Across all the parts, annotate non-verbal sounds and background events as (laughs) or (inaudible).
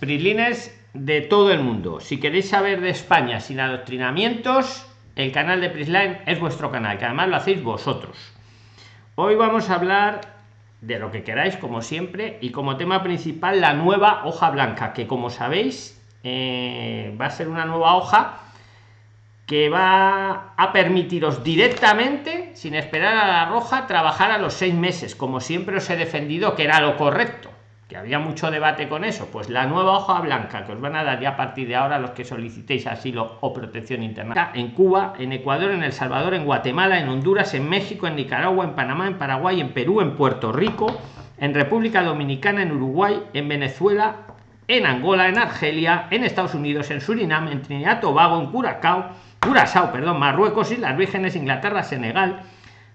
PRIXLINERS de todo el mundo. Si queréis saber de España sin adoctrinamientos, el canal de Prisline es vuestro canal, que además lo hacéis vosotros. Hoy vamos a hablar de lo que queráis, como siempre, y como tema principal la nueva hoja blanca, que como sabéis eh, va a ser una nueva hoja que va a permitiros directamente, sin esperar a la roja, trabajar a los seis meses, como siempre os he defendido que era lo correcto que había mucho debate con eso, pues la nueva hoja blanca que os van a dar ya a partir de ahora los que solicitéis asilo o protección interna en Cuba, en Ecuador, en El Salvador, en Guatemala, en Honduras, en México, en Nicaragua, en Panamá, en Paraguay, en Perú, en Puerto Rico, en República Dominicana, en Uruguay, en Venezuela, en Angola, en Argelia, en Estados Unidos, en Surinam, en Trinidad, Tobago, en Curacao, Curazao, perdón, Marruecos, y las Vírgenes, Inglaterra, Senegal,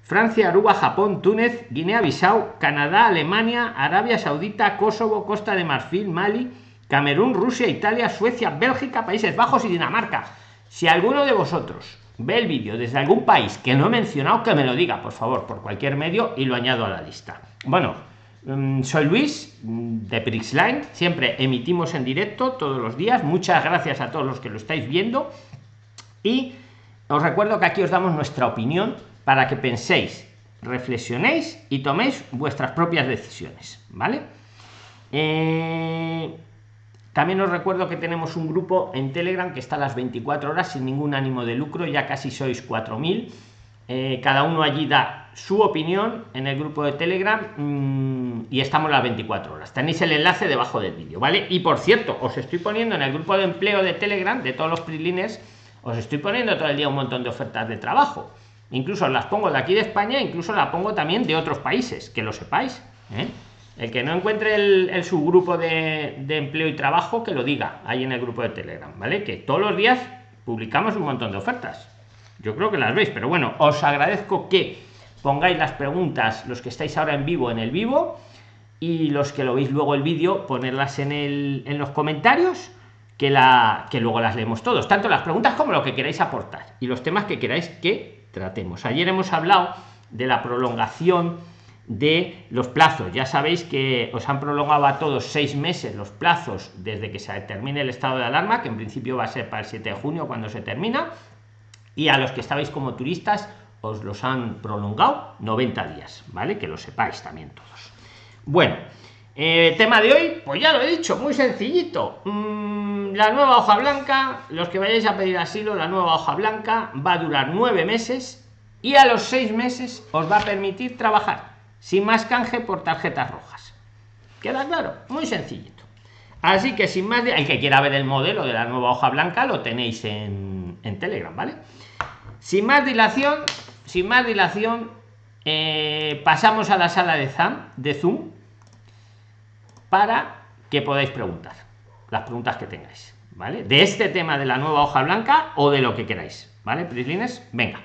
Francia, Aruba, Japón, Túnez, Guinea-Bissau, Canadá, Alemania, Arabia Saudita, Kosovo, Costa de Marfil, Mali, Camerún, Rusia, Italia, Suecia, Bélgica, Países Bajos y Dinamarca. Si alguno de vosotros ve el vídeo desde algún país que no he mencionado, que me lo diga, por favor, por cualquier medio y lo añado a la lista. Bueno, mm, soy Luis mm, de Prixline, siempre emitimos en directo todos los días. Muchas gracias a todos los que lo estáis viendo y os recuerdo que aquí os damos nuestra opinión para que penséis, reflexionéis y toméis vuestras propias decisiones, ¿vale? Eh, también os recuerdo que tenemos un grupo en Telegram que está a las 24 horas sin ningún ánimo de lucro, ya casi sois 4.000. Eh, cada uno allí da su opinión en el grupo de Telegram mm, y estamos las 24 horas. Tenéis el enlace debajo del vídeo, ¿vale? Y por cierto, os estoy poniendo en el grupo de empleo de Telegram de todos los PRIXLINERS, os estoy poniendo todo el día un montón de ofertas de trabajo incluso las pongo de aquí de España incluso la pongo también de otros países que lo sepáis ¿eh? el que no encuentre el, subgrupo de, empleo y trabajo que lo diga ahí en el grupo de telegram vale que todos los días publicamos un montón de ofertas yo creo que las veis pero bueno os agradezco que pongáis las preguntas los que estáis ahora en vivo en el vivo y los que lo veis luego el vídeo ponerlas en, los comentarios que, que luego las leemos todos tanto las preguntas como lo que queráis aportar y los temas que queráis que tratemos. Ayer hemos hablado de la prolongación de los plazos. Ya sabéis que os han prolongado a todos seis meses los plazos desde que se termine el estado de alarma, que en principio va a ser para el 7 de junio cuando se termina, y a los que estabais como turistas os los han prolongado 90 días, ¿vale? Que lo sepáis también todos. Bueno, eh, tema de hoy, pues ya lo he dicho, muy sencillito. Mm, la nueva hoja blanca, los que vayáis a pedir asilo, la nueva hoja blanca va a durar nueve meses y a los seis meses os va a permitir trabajar sin más canje por tarjetas rojas. ¿Queda claro? Muy sencillito. Así que sin más, de... el que quiera ver el modelo de la nueva hoja blanca lo tenéis en, en Telegram, ¿vale? Sin más dilación, sin más dilación, eh, pasamos a la sala de, Zoom, de Zoom para que podáis preguntar las preguntas que tengáis, ¿vale? De este tema de la nueva hoja blanca o de lo que queráis, ¿vale? Prislines, venga.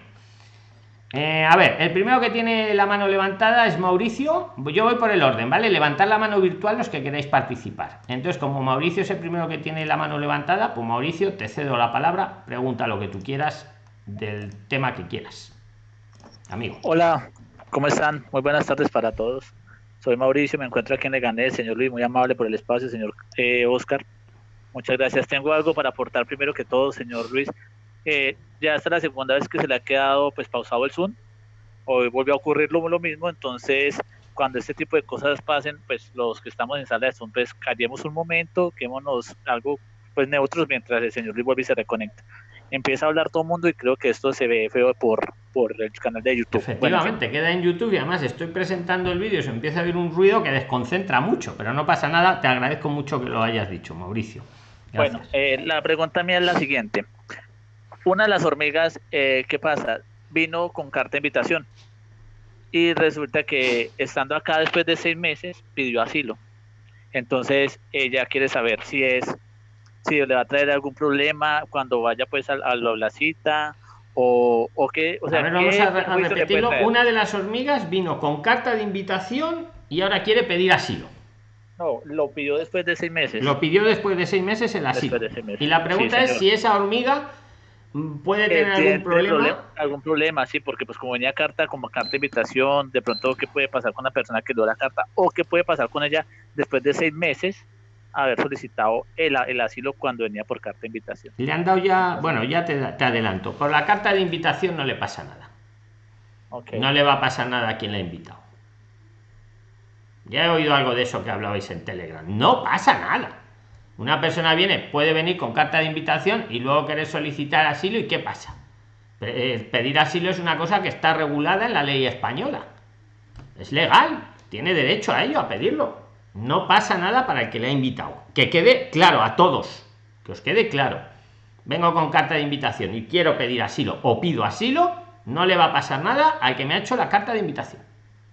Eh, a ver, el primero que tiene la mano levantada es Mauricio. Yo voy por el orden, ¿vale? Levantar la mano virtual los que queráis participar. Entonces, como Mauricio es el primero que tiene la mano levantada, pues Mauricio, te cedo la palabra, pregunta lo que tú quieras del tema que quieras. Amigo. Hola, ¿cómo están? Muy buenas tardes para todos. Soy Mauricio, me encuentro aquí en Leganés, señor Luis, muy amable por el espacio, señor eh, Oscar. Muchas gracias. Tengo algo para aportar primero que todo, señor Luis. Eh, ya esta es la segunda vez que se le ha quedado pues pausado el Zoom. Hoy volvió a ocurrir lo, mismo, entonces cuando este tipo de cosas pasen, pues los que estamos en sala de Zoom, pues callemos un momento, quémonos algo pues neutros mientras el señor Luis vuelve y se reconecta empieza a hablar todo el mundo y creo que esto se ve feo por, por el canal de YouTube. Efectivamente, queda en YouTube y además estoy presentando el vídeo, se empieza a ver un ruido que desconcentra mucho, pero no pasa nada, te agradezco mucho que lo hayas dicho, Mauricio. Bueno, eh, la pregunta mía es la siguiente. Una de las hormigas, eh, ¿qué pasa? Vino con carta de invitación y resulta que estando acá después de seis meses pidió asilo. Entonces ella quiere saber si es si le va a traer algún problema cuando vaya pues a, la cita o, o qué, o sea, vamos a, repetirlo. Una de las hormigas vino con carta de invitación y ahora quiere pedir asilo. No, lo pidió después de seis meses. Lo pidió después de seis meses el asilo. Y la pregunta es si esa hormiga puede tener algún problema? Algún problema, sí, porque pues como venía carta, como carta de invitación, de pronto qué puede pasar con la persona que dio la carta o qué puede pasar con ella después de seis meses haber solicitado el, el, asilo cuando venía por carta de invitación. Le han dado ya, bueno, ya te, te adelanto, por la carta de invitación no le pasa nada. Okay. No le va a pasar nada a quien le ha invitado. Ya he oído algo de eso que hablabais en Telegram. No pasa nada. Una persona viene, puede venir con carta de invitación y luego querer solicitar asilo y ¿qué pasa? Eh, pedir asilo es una cosa que está regulada en la ley española. Es legal, tiene derecho a ello, a pedirlo. No pasa nada para el que le ha invitado. Que quede claro a todos, que os quede claro. Vengo con carta de invitación y quiero pedir asilo o pido asilo, no le va a pasar nada al que me ha hecho la carta de invitación.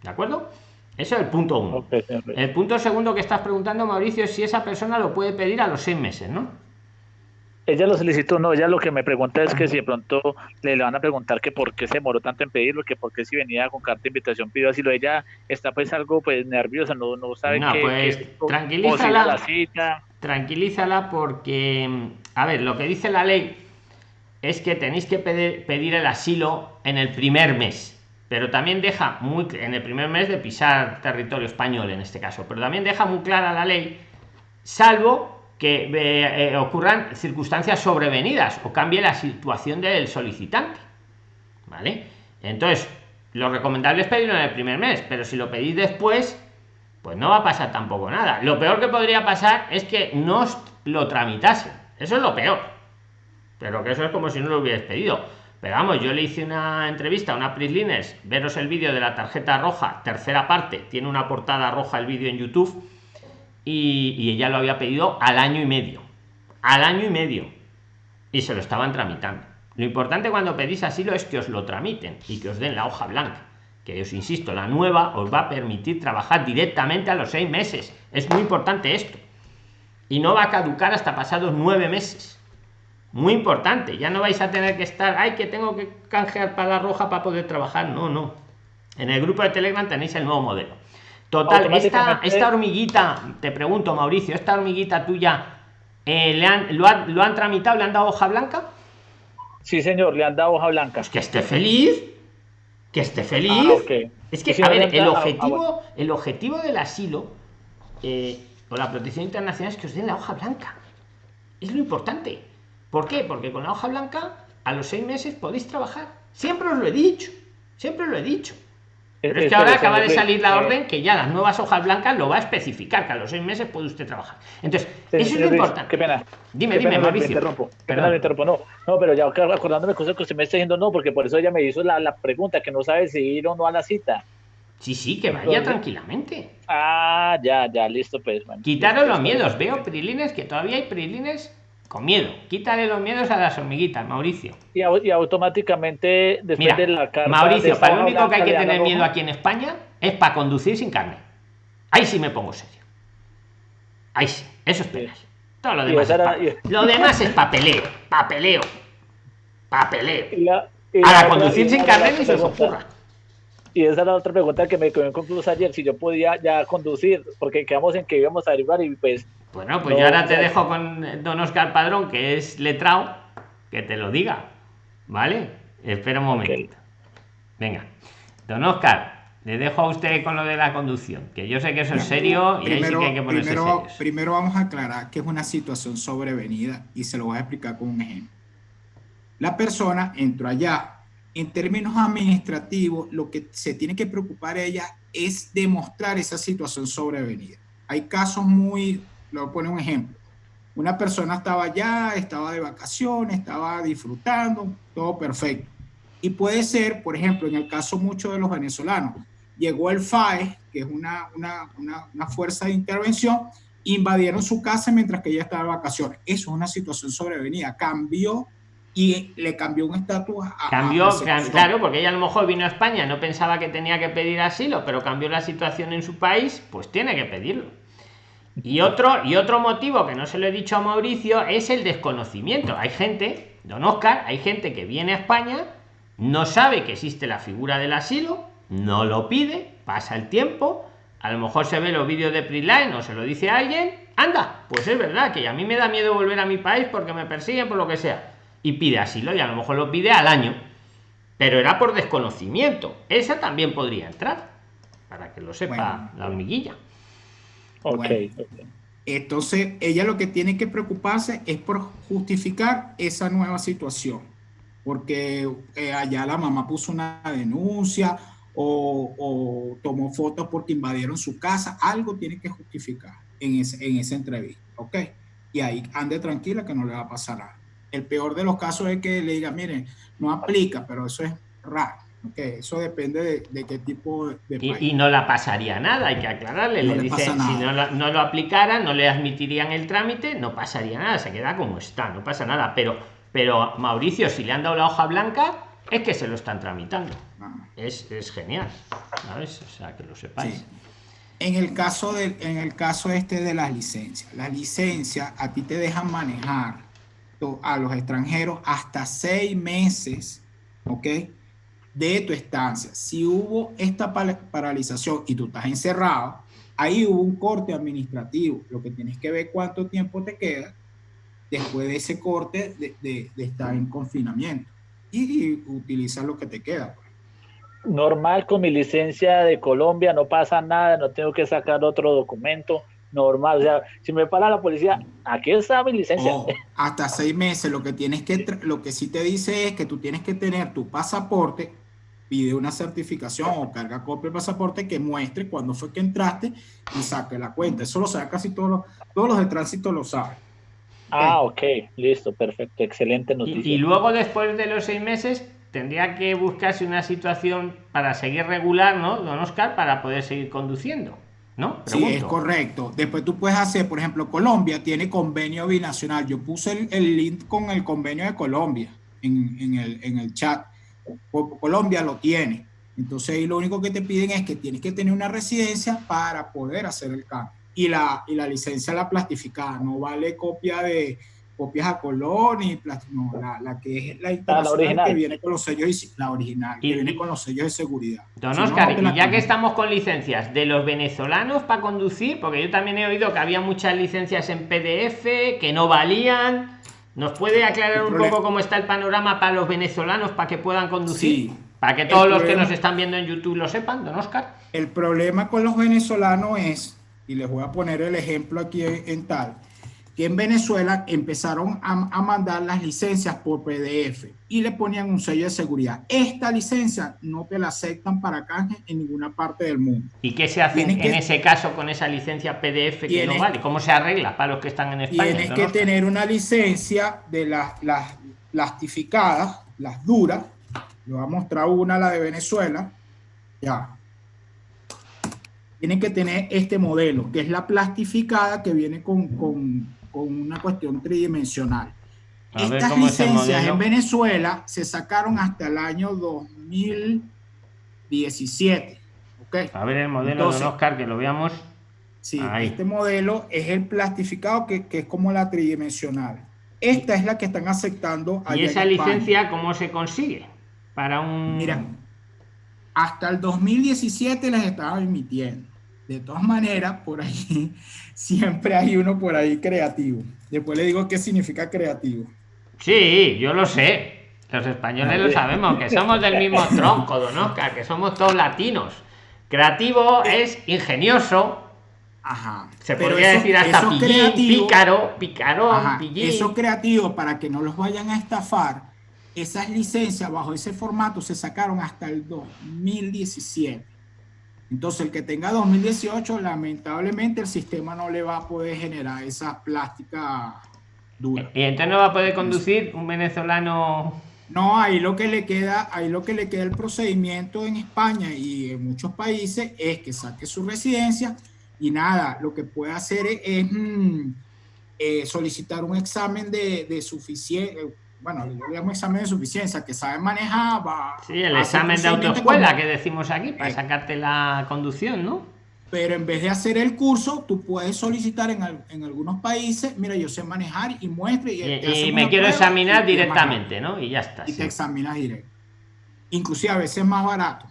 ¿De acuerdo? Eso es el punto uno. El punto segundo que estás preguntando, Mauricio, es si esa persona lo puede pedir a los seis meses, ¿no? Ella lo solicitó, no, ella lo que me pregunta es que si de pronto le, van a preguntar que por qué se demoró tanto en pedirlo, que por qué si venía con carta de invitación pidió asilo, ella está pues algo pues nerviosa, no, no sabe no, pues, tranquilízala, la cita. tranquilízala porque, a ver, lo que dice la ley es que tenéis que pedir, pedir el asilo en el primer mes pero también deja muy en el primer mes de pisar territorio español en este caso pero también deja muy clara la ley salvo que eh, eh, ocurran circunstancias sobrevenidas o cambie la situación del solicitante vale entonces lo recomendable es pedirlo en el primer mes pero si lo pedís después pues no va a pasar tampoco nada. Lo peor que podría pasar es que no lo tramitase. Eso es lo peor. Pero que eso es como si no lo hubierais pedido. Pero vamos, yo le hice una entrevista a una Prislines, veros el vídeo de la tarjeta roja, tercera parte, tiene una portada roja el vídeo en YouTube, y, ella lo había pedido al año y medio. Al año y medio. Y se lo estaban tramitando. Lo importante cuando pedís asilo es que os lo tramiten y que os den la hoja blanca. Que os insisto, la nueva os va a permitir trabajar directamente a los seis meses. Es muy importante esto. Y no va a caducar hasta pasados nueve meses muy importante ya no vais a tener que estar ay que tengo que canjear para la roja para poder trabajar no no en el grupo de telegram tenéis el nuevo modelo total esta, esta hormiguita te pregunto mauricio esta hormiguita tuya eh, le han, lo, han tramitado le han dado hoja blanca sí señor le han dado hoja blanca pues que esté feliz que esté feliz ah, es que a ver el objetivo el objetivo del asilo eh, o la protección internacional es que os den la hoja blanca es lo importante ¿Por qué? Porque con la hoja blanca a los seis meses podéis trabajar. Siempre os lo he dicho. Siempre lo he dicho. Pero es que ahora acaba de salir la orden que ya las nuevas hojas blancas lo va a especificar, que a los seis meses puede usted trabajar. Entonces, eso es lo importante. Qué pena. Dime, dime, Mauricio. Me interrumpo. Perdón. Me interrumpo. No, no, pero ya acordándome cosas que usted me está diciendo, no, porque por eso ella me hizo la, la pregunta, que no sabe si ir o no a la cita. Sí, sí, que vaya tranquilamente. Ah, ya, ya, listo, pues. Quitaros los miedos. Veo prilines, que todavía hay prilines con miedo. Quítale los miedos a las hormiguitas, Mauricio. Y, automáticamente, después de la carta. Mauricio, para lo único que hay que tener miedo aquí en España es para conducir sin carne. Ahí sí me pongo serio. Ahí sí, eso es penas. Todo lo demás, es, lo demás es papeleo, papeleo, papeleo. a conducir sin carnet ni se os ocurra. Y esa es la otra pregunta que me quedó concluso ayer, si yo podía ya conducir, porque quedamos en que íbamos a arribar y pues bueno, pues yo ahora te dejo con don Oscar Padrón, que es letrado, que te lo diga. ¿Vale? Espera un momentito. Venga. Don Oscar, le dejo a usted con lo de la conducción, que yo sé que eso es serio y ahí sí que hay que ponerse primero, primero vamos a aclarar que es una situación sobrevenida y se lo voy a explicar con un ejemplo. La persona entró allá. En términos administrativos, lo que se tiene que preocupar ella es demostrar esa situación sobrevenida. Hay casos muy a poner un ejemplo. Una persona estaba allá, estaba de vacaciones, estaba disfrutando, todo perfecto. Y puede ser, por ejemplo, en el caso mucho de los venezolanos, llegó el FAE, que es una, una, una, fuerza de intervención, invadieron su casa mientras que ella estaba de vacaciones. Eso es una situación sobrevenida. Cambió y le cambió un estatus a cambió claro porque ella a lo mejor vino a España no pensaba que tenía que pedir asilo pero cambió la situación en su país pues tiene que pedirlo y otro, y otro motivo que no se lo he dicho a Mauricio es el desconocimiento. Hay gente, don Oscar, hay gente que viene a España, no sabe que existe la figura del asilo, no lo pide, pasa el tiempo, a lo mejor se ve los vídeos de Prisline o se lo dice a alguien, anda, pues es verdad que a mí me da miedo volver a mi país porque me persiguen por lo que sea. Y pide asilo y a lo mejor lo pide al año. Pero era por desconocimiento. Esa también podría entrar, para que lo sepa la hormiguilla. Ok. Entonces, ella lo que tiene que preocuparse es por justificar esa nueva situación, porque eh, allá la mamá puso una denuncia o, tomó fotos porque invadieron su casa, algo tiene que justificar en, en esa entrevista, ¿ok? Y ahí ande tranquila que no le va a pasar nada. El peor de los casos es que le diga, miren, no aplica, pero eso es raro. Okay, eso depende de, qué tipo de país. Y, no la pasaría nada, hay que aclararle. le, dicen, si no, no, lo aplicara, no le admitirían el trámite, no pasaría nada, se queda como está, no pasa nada. Pero, pero Mauricio, si le han dado la hoja blanca, es que se lo están tramitando. Ah. Es, es, genial, ¿sabes? O sea, que lo sepáis. En el caso de, en el caso este de las licencias, las licencias a ti te dejan manejar a los extranjeros hasta seis meses, ¿ok? De tu estancia. Si hubo esta paralización y tú estás encerrado, ahí hubo un corte administrativo. Lo que tienes que ver cuánto tiempo te queda después de ese corte de, estar en confinamiento y, utilizar lo que te queda. Pues. Normal con mi licencia de Colombia, no pasa nada, no tengo que sacar otro documento normal. O sea, si me para la policía, aquí está mi licencia. Oh, hasta seis meses. Lo que tienes que, lo que sí te dice es que tú tienes que tener tu pasaporte pide una certificación o carga copia del pasaporte que muestre cuándo fue que entraste y saque la cuenta. Eso lo sabe casi todos los, todos los de tránsito lo saben. Ah, ok, listo, perfecto, excelente noticia. Y, luego después de los seis meses tendría que buscarse una situación para seguir regular, ¿no, don Oscar? Para poder seguir conduciendo, ¿no? Sí, es correcto. Después tú puedes hacer, por ejemplo, Colombia tiene convenio binacional. Yo puse el, link con el convenio de Colombia en, en, el, en el chat Colombia lo tiene. Entonces ahí lo único que te piden es que tienes que tener una residencia para poder hacer el cambio. Y la, y la licencia la plastificada, no vale copia de copias a color ni no, la, la, que es la ah, internacional que viene con los sellos y la original que viene con los sellos de seguridad. Don Oscar, y ya que estamos con licencias de los venezolanos para conducir, porque yo también he oído que había muchas licencias en PDF que no valían ¿Nos puede aclarar un poco cómo está el panorama para los venezolanos para que puedan conducir? para que todos los que nos están viendo en YouTube lo sepan, don Oscar. El problema con los venezolanos es, y les voy a poner el ejemplo aquí en tal, que en Venezuela empezaron a, mandar las licencias por PDF y le ponían un sello de seguridad. Esta licencia no te la aceptan para canje en ninguna parte del mundo. ¿Y qué se hace en ese caso con esa licencia PDF que no vale? ¿Cómo se arregla para los que están en España? Tienes que tener una licencia de las, las plastificadas, las duras. Le voy a mostrar una, la de Venezuela. Ya. Tienen que tener este modelo, que es la plastificada que viene con con una cuestión tridimensional. Estas licencias en Venezuela se sacaron hasta el año 2017. ¿okay? A ver el modelo de Oscar, que lo veamos. Sí, este modelo es el plastificado que, que, es como la tridimensional. Esta es la que están aceptando. ¿Y esa licencia cómo se consigue? Para un... Mira, hasta el 2017 las estaba emitiendo. De todas maneras, por ahí (laughs) siempre hay uno por ahí creativo. Después le digo qué significa creativo. Sí, yo lo sé. Los españoles lo sabemos, que somos del mismo (laughs) tronco, don Oscar, que somos todos latinos. Creativo es ingenioso. Ajá. Se podría decir hasta pícaro, picarón, Eso creativo, para que no los vayan a estafar, esas licencias bajo ese formato se sacaron hasta el 2017. Entonces, el que tenga 2018, lamentablemente el sistema no le va a poder generar esa plástica dura. Y entonces no va a poder conducir un venezolano. No, ahí lo que le queda, ahí lo que le queda el procedimiento en España y en muchos países es que saque su residencia y nada, lo que puede hacer es, mm, eh, solicitar un examen de, de suficiencia, bueno, le llamo examen de suficiencia, que sabe manejar, va Sí, el examen de autoescuela que decimos aquí, para eh. sacarte la conducción, ¿no? Pero en vez de hacer el curso, tú puedes solicitar en, en algunos países, mira, yo sé manejar y muestre. Y, me quiero examinar directamente, ¿no? Y ya está. Y te examinas directo. Inclusive a veces es más barato.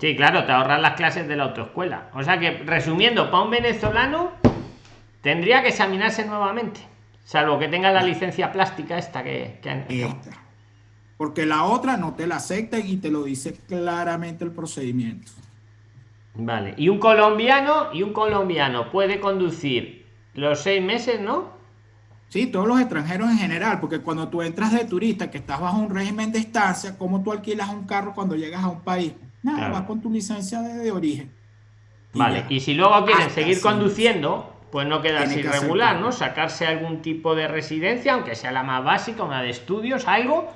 Sí, claro, te ahorras las clases de la autoescuela. O sea que, resumiendo, para un venezolano, tendría que examinarse nuevamente. Salvo que tenga la licencia plástica esta que, Porque la otra no te la acepta y te lo dice claramente el procedimiento. Vale. Y un colombiano, y un colombiano puede conducir los seis meses, ¿no? Sí, todos los extranjeros en general, porque cuando tú entras de turista, que estás bajo un régimen de estancia, ¿cómo tú alquilas un carro cuando llegas a un país? Nada, vas con tu licencia de, origen. vale, y si luego quieren seguir conduciendo, pues no quedas irregular, ¿no? Sacarse algún tipo de residencia, aunque sea la más básica, una de estudios, algo,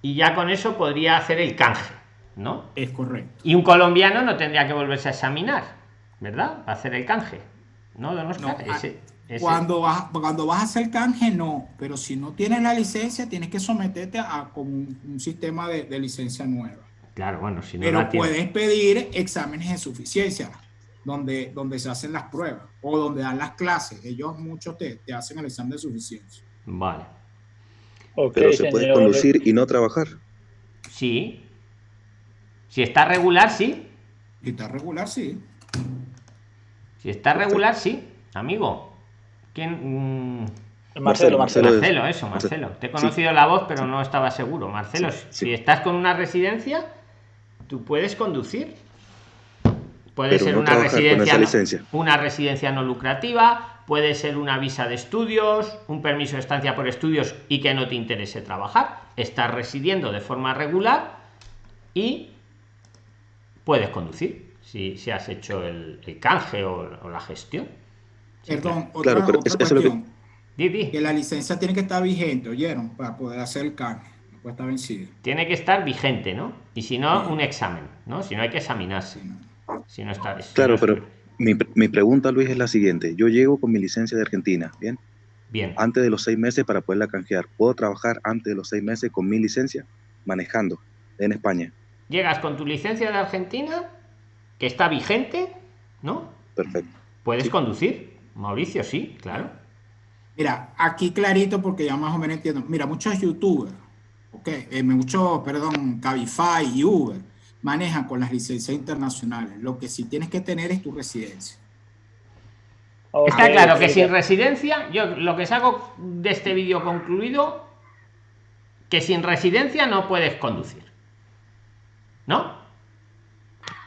y ya con eso podría hacer el canje, ¿no? Es correcto. Y un colombiano no tendría que volverse a examinar, ¿verdad? Para hacer el canje. No, no, no Cuando, vas, cuando vas a hacer canje, no, pero si no tienes la licencia, tienes que someterte a un, sistema de, licencia nueva. Claro, bueno, si no Pero puedes pedir exámenes de suficiencia, donde, donde se hacen las pruebas o donde dan las clases. Ellos muchos te, te hacen el examen de suficiencia. Vale. pero se puede conducir y no trabajar. Sí. Si está regular, sí. Si está regular, sí. Si está regular, sí, amigo. ¿Quién? Mm, Marcelo, Marcelo, Marcelo, eso, Marcelo. Te he conocido la voz, pero no estaba seguro. Marcelo, si estás con una residencia, tú puedes conducir. Puede ser una residencia, una residencia no lucrativa, puede ser una visa de estudios, un permiso de estancia por estudios y que no te interese trabajar. Estás residiendo de forma regular y puedes conducir si, si has hecho el, canje o, la gestión. Perdón, otra, cuestión. que... la licencia tiene que estar vigente, ¿oyeron? Para poder hacer el canje. No puede estar vencida. Tiene que estar vigente, ¿no? Y si no, un examen, ¿no? Si no, hay que examinarse. Si no está. claro, pero mi, mi, pregunta, Luis, es la siguiente. Yo llego con mi licencia de Argentina, ¿bien? Bien. Antes de los seis meses para poderla canjear. ¿Puedo trabajar antes de los seis meses con mi licencia manejando en España? Llegas con tu licencia de Argentina que está vigente, ¿no? Perfecto. Puedes conducir, Mauricio, sí, claro. Mira, aquí clarito porque ya más o menos entiendo. Mira, muchos youtubers, ok, eh, muchos, perdón, Cabify y Uber manejan con las licencias internacionales. Lo que sí tienes que tener es tu residencia. Está claro que sin residencia, yo lo que saco de este vídeo concluido, que sin residencia no puedes conducir. ¿No?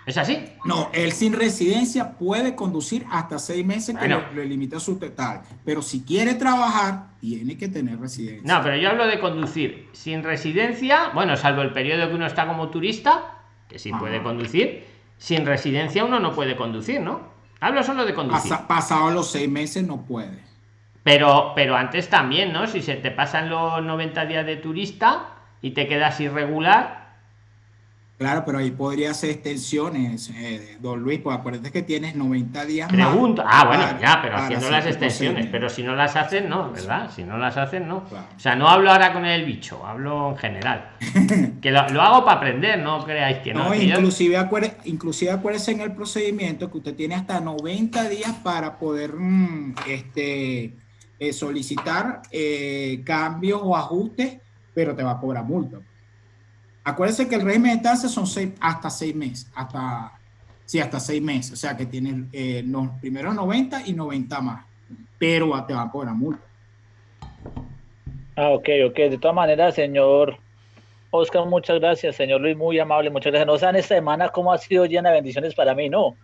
¿Es así? No, él sin residencia puede conducir hasta seis meses que le, limita su total. Pero si quiere trabajar, tiene que tener residencia. No, pero yo hablo de conducir sin residencia, bueno, salvo el periodo que uno está como turista, que sí puede conducir, sin residencia uno no puede conducir, ¿no? Hablo solo de conducir. pasado los seis meses no puede. Pero, pero antes también, ¿no? Si se te pasan los 90 días de turista y te quedas irregular, Claro, pero ahí podría ser extensiones, eh, don Luis, pues acuérdate que tienes 90 días Pregunta. ah, bueno, ya, pero haciendo las extensiones, pero si no las hacen, no, ¿verdad? Si no las hacen, no. O sea, no hablo ahora con el bicho, hablo en general. (laughs) que lo, hago para aprender, no creáis que no. no inclusive, acuérdese, inclusive acuérdese en el procedimiento que usted tiene hasta 90 días para poder mm, este, eh, solicitar eh, cambios o ajustes, pero te va a cobrar multa. Acuérdense que el régimen de estancia son seis, hasta seis meses, hasta, sí, hasta seis meses, o sea que tienen eh, los primeros 90 y 90 más, pero te van a cobrar multa. Ah, ok, ok, de todas maneras, señor Oscar, muchas gracias, señor Luis, muy amable, muchas gracias. No saben esta semana cómo ha sido llena de bendiciones para mí, no.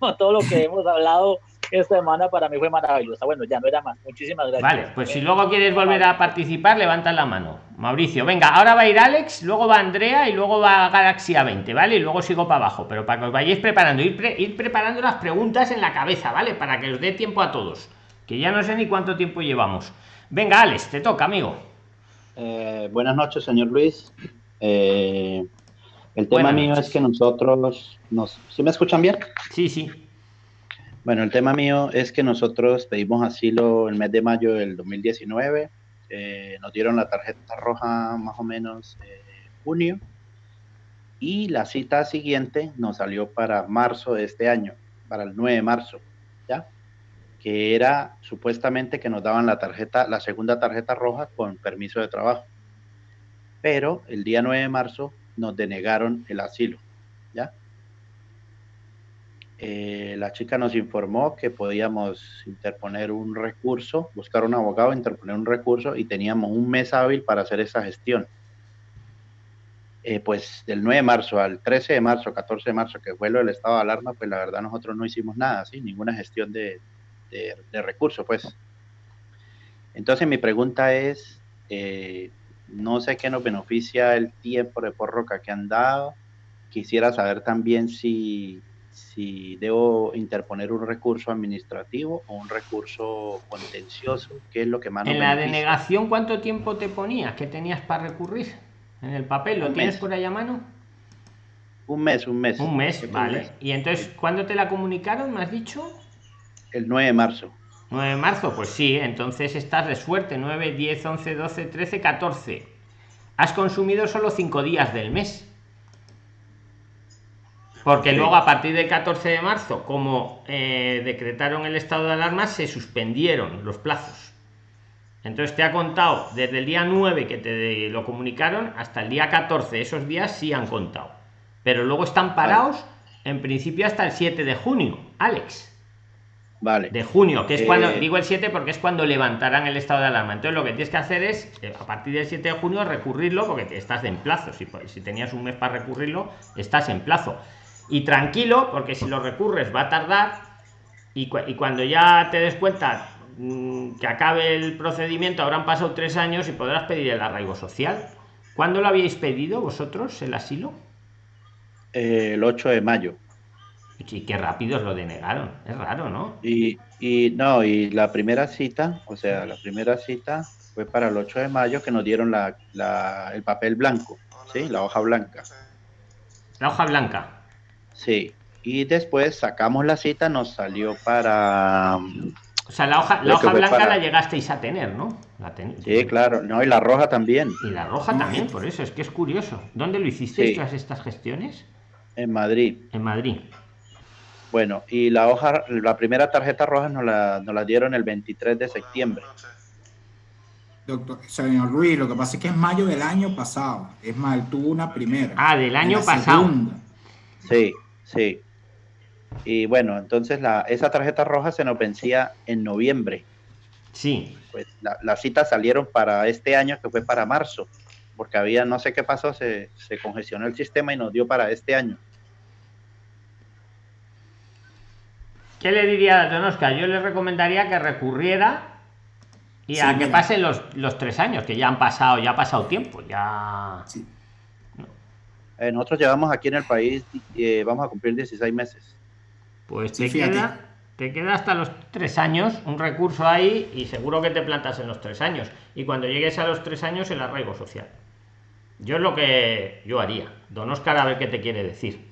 (laughs) Todo lo que hemos hablado esta semana para mí fue maravillosa. Bueno, ya no era más. Muchísimas gracias. Vale, pues si luego quieres volver a participar, levanta la mano. Mauricio, venga, ahora va a ir Alex, luego va Andrea y luego va Galaxia 20, ¿vale? Y luego sigo para abajo, pero para que os vayáis preparando, ir, ir preparando las preguntas en la cabeza, ¿vale? Para que os dé tiempo a todos, que ya no sé ni cuánto tiempo llevamos. Venga, Alex, te toca, amigo. Eh, buenas noches, señor Luis. Eh, el tema mío es que nosotros nos... ¿Sí me escuchan bien? Sí, sí. Bueno, el tema mío es que nosotros pedimos asilo el mes de mayo del 2019, eh, nos dieron la tarjeta roja más o menos en junio y la cita siguiente nos salió para marzo de este año, para el 9 de marzo, ¿ya? Que era supuestamente que nos daban la tarjeta, la segunda tarjeta roja con permiso de trabajo. Pero el día 9 de marzo nos denegaron el asilo. Eh, la chica nos informó que podíamos interponer un recurso, buscar un abogado, interponer un recurso y teníamos un mes hábil para hacer esa gestión. Eh, pues del 9 de marzo al 13 de marzo, 14 de marzo, que fue lo del estado de alarma, pues la verdad nosotros no hicimos nada, ¿sí? ninguna gestión de, recurso, pues. Entonces mi pregunta es, eh, no sé qué nos beneficia el tiempo de prórroga que han dado. Quisiera saber también si, si debo interponer un recurso administrativo o un recurso contencioso, qué es lo que más En la denegación, ¿cuánto tiempo te ponías? ¿Qué tenías para recurrir? En el papel, ¿lo tienes por ahí a mano? Un mes, un mes. Un mes, vale. ¿Y entonces cuándo te la comunicaron, me has dicho? El 9 de marzo. 9 de marzo, pues sí, entonces estás de suerte. 9, 10, 11, 12, 13, 14. Has consumido solo 5 días del mes. Porque luego a partir del 14 de marzo, como eh, decretaron el estado de alarma, se suspendieron los plazos. Entonces te ha contado desde el día 9 que te lo comunicaron hasta el día 14. Esos días sí han contado pero luego están parados en principio hasta el 7 de junio, Alex. Vale. De junio, que es cuando, eh, digo el 7 porque es cuando levantarán el estado de alarma. Entonces lo que tienes que hacer es, eh, a partir del 7 de junio, recurrirlo porque estás en plazo. Si, si tenías un mes para recurrirlo, estás en plazo. Y tranquilo, porque si lo recurres va a tardar y, y cuando ya te des cuenta mm, que acabe el procedimiento, habrán pasado tres años y podrás pedir el arraigo social. ¿Cuándo lo habíais pedido vosotros, el asilo? el 8 de mayo. Y qué rápido lo denegaron. Es raro, ¿no? Y, y no, y la primera cita, o sea, la primera cita fue para el 8 de mayo que nos dieron la, la, el papel blanco, ¿sí? La hoja blanca. La hoja blanca. Sí. Y después sacamos la cita, nos salió para... O sea, la hoja, la hoja blanca la llegasteis a tener, ¿no? La Sí, claro. No, y la roja también. Y la roja también, por eso, es que es curioso. ¿Dónde lo hicisteis todas estas gestiones? En Madrid. En Madrid. Bueno, y la hoja, la primera tarjeta roja nos la, nos la dieron el 23 de septiembre. Doctor, señor Luis, lo que pasa es que es mayo del año pasado. Es mal, tuvo una primera. Ah, del año pasado. Sí, sí. Y bueno, entonces la, esa tarjeta roja se nos vencía en noviembre. Sí. Pues las citas salieron para este año, que fue para marzo porque había, no sé qué pasó, se, se congestionó el sistema y nos dio para este año. ¿Qué le diría a Don Oscar? Yo le recomendaría que recurriera y a que pasen los, los, tres años, que ya han pasado, ya ha pasado tiempo, ya... Eh, nosotros llevamos aquí en el país, eh, vamos a cumplir 16 meses. Pues te queda, te queda hasta los tres años un recurso ahí y seguro que te plantas en los tres años. Y cuando llegues a los tres años, el arraigo social. Yo es lo que yo haría. Don Oscar, a ver qué te quiere decir.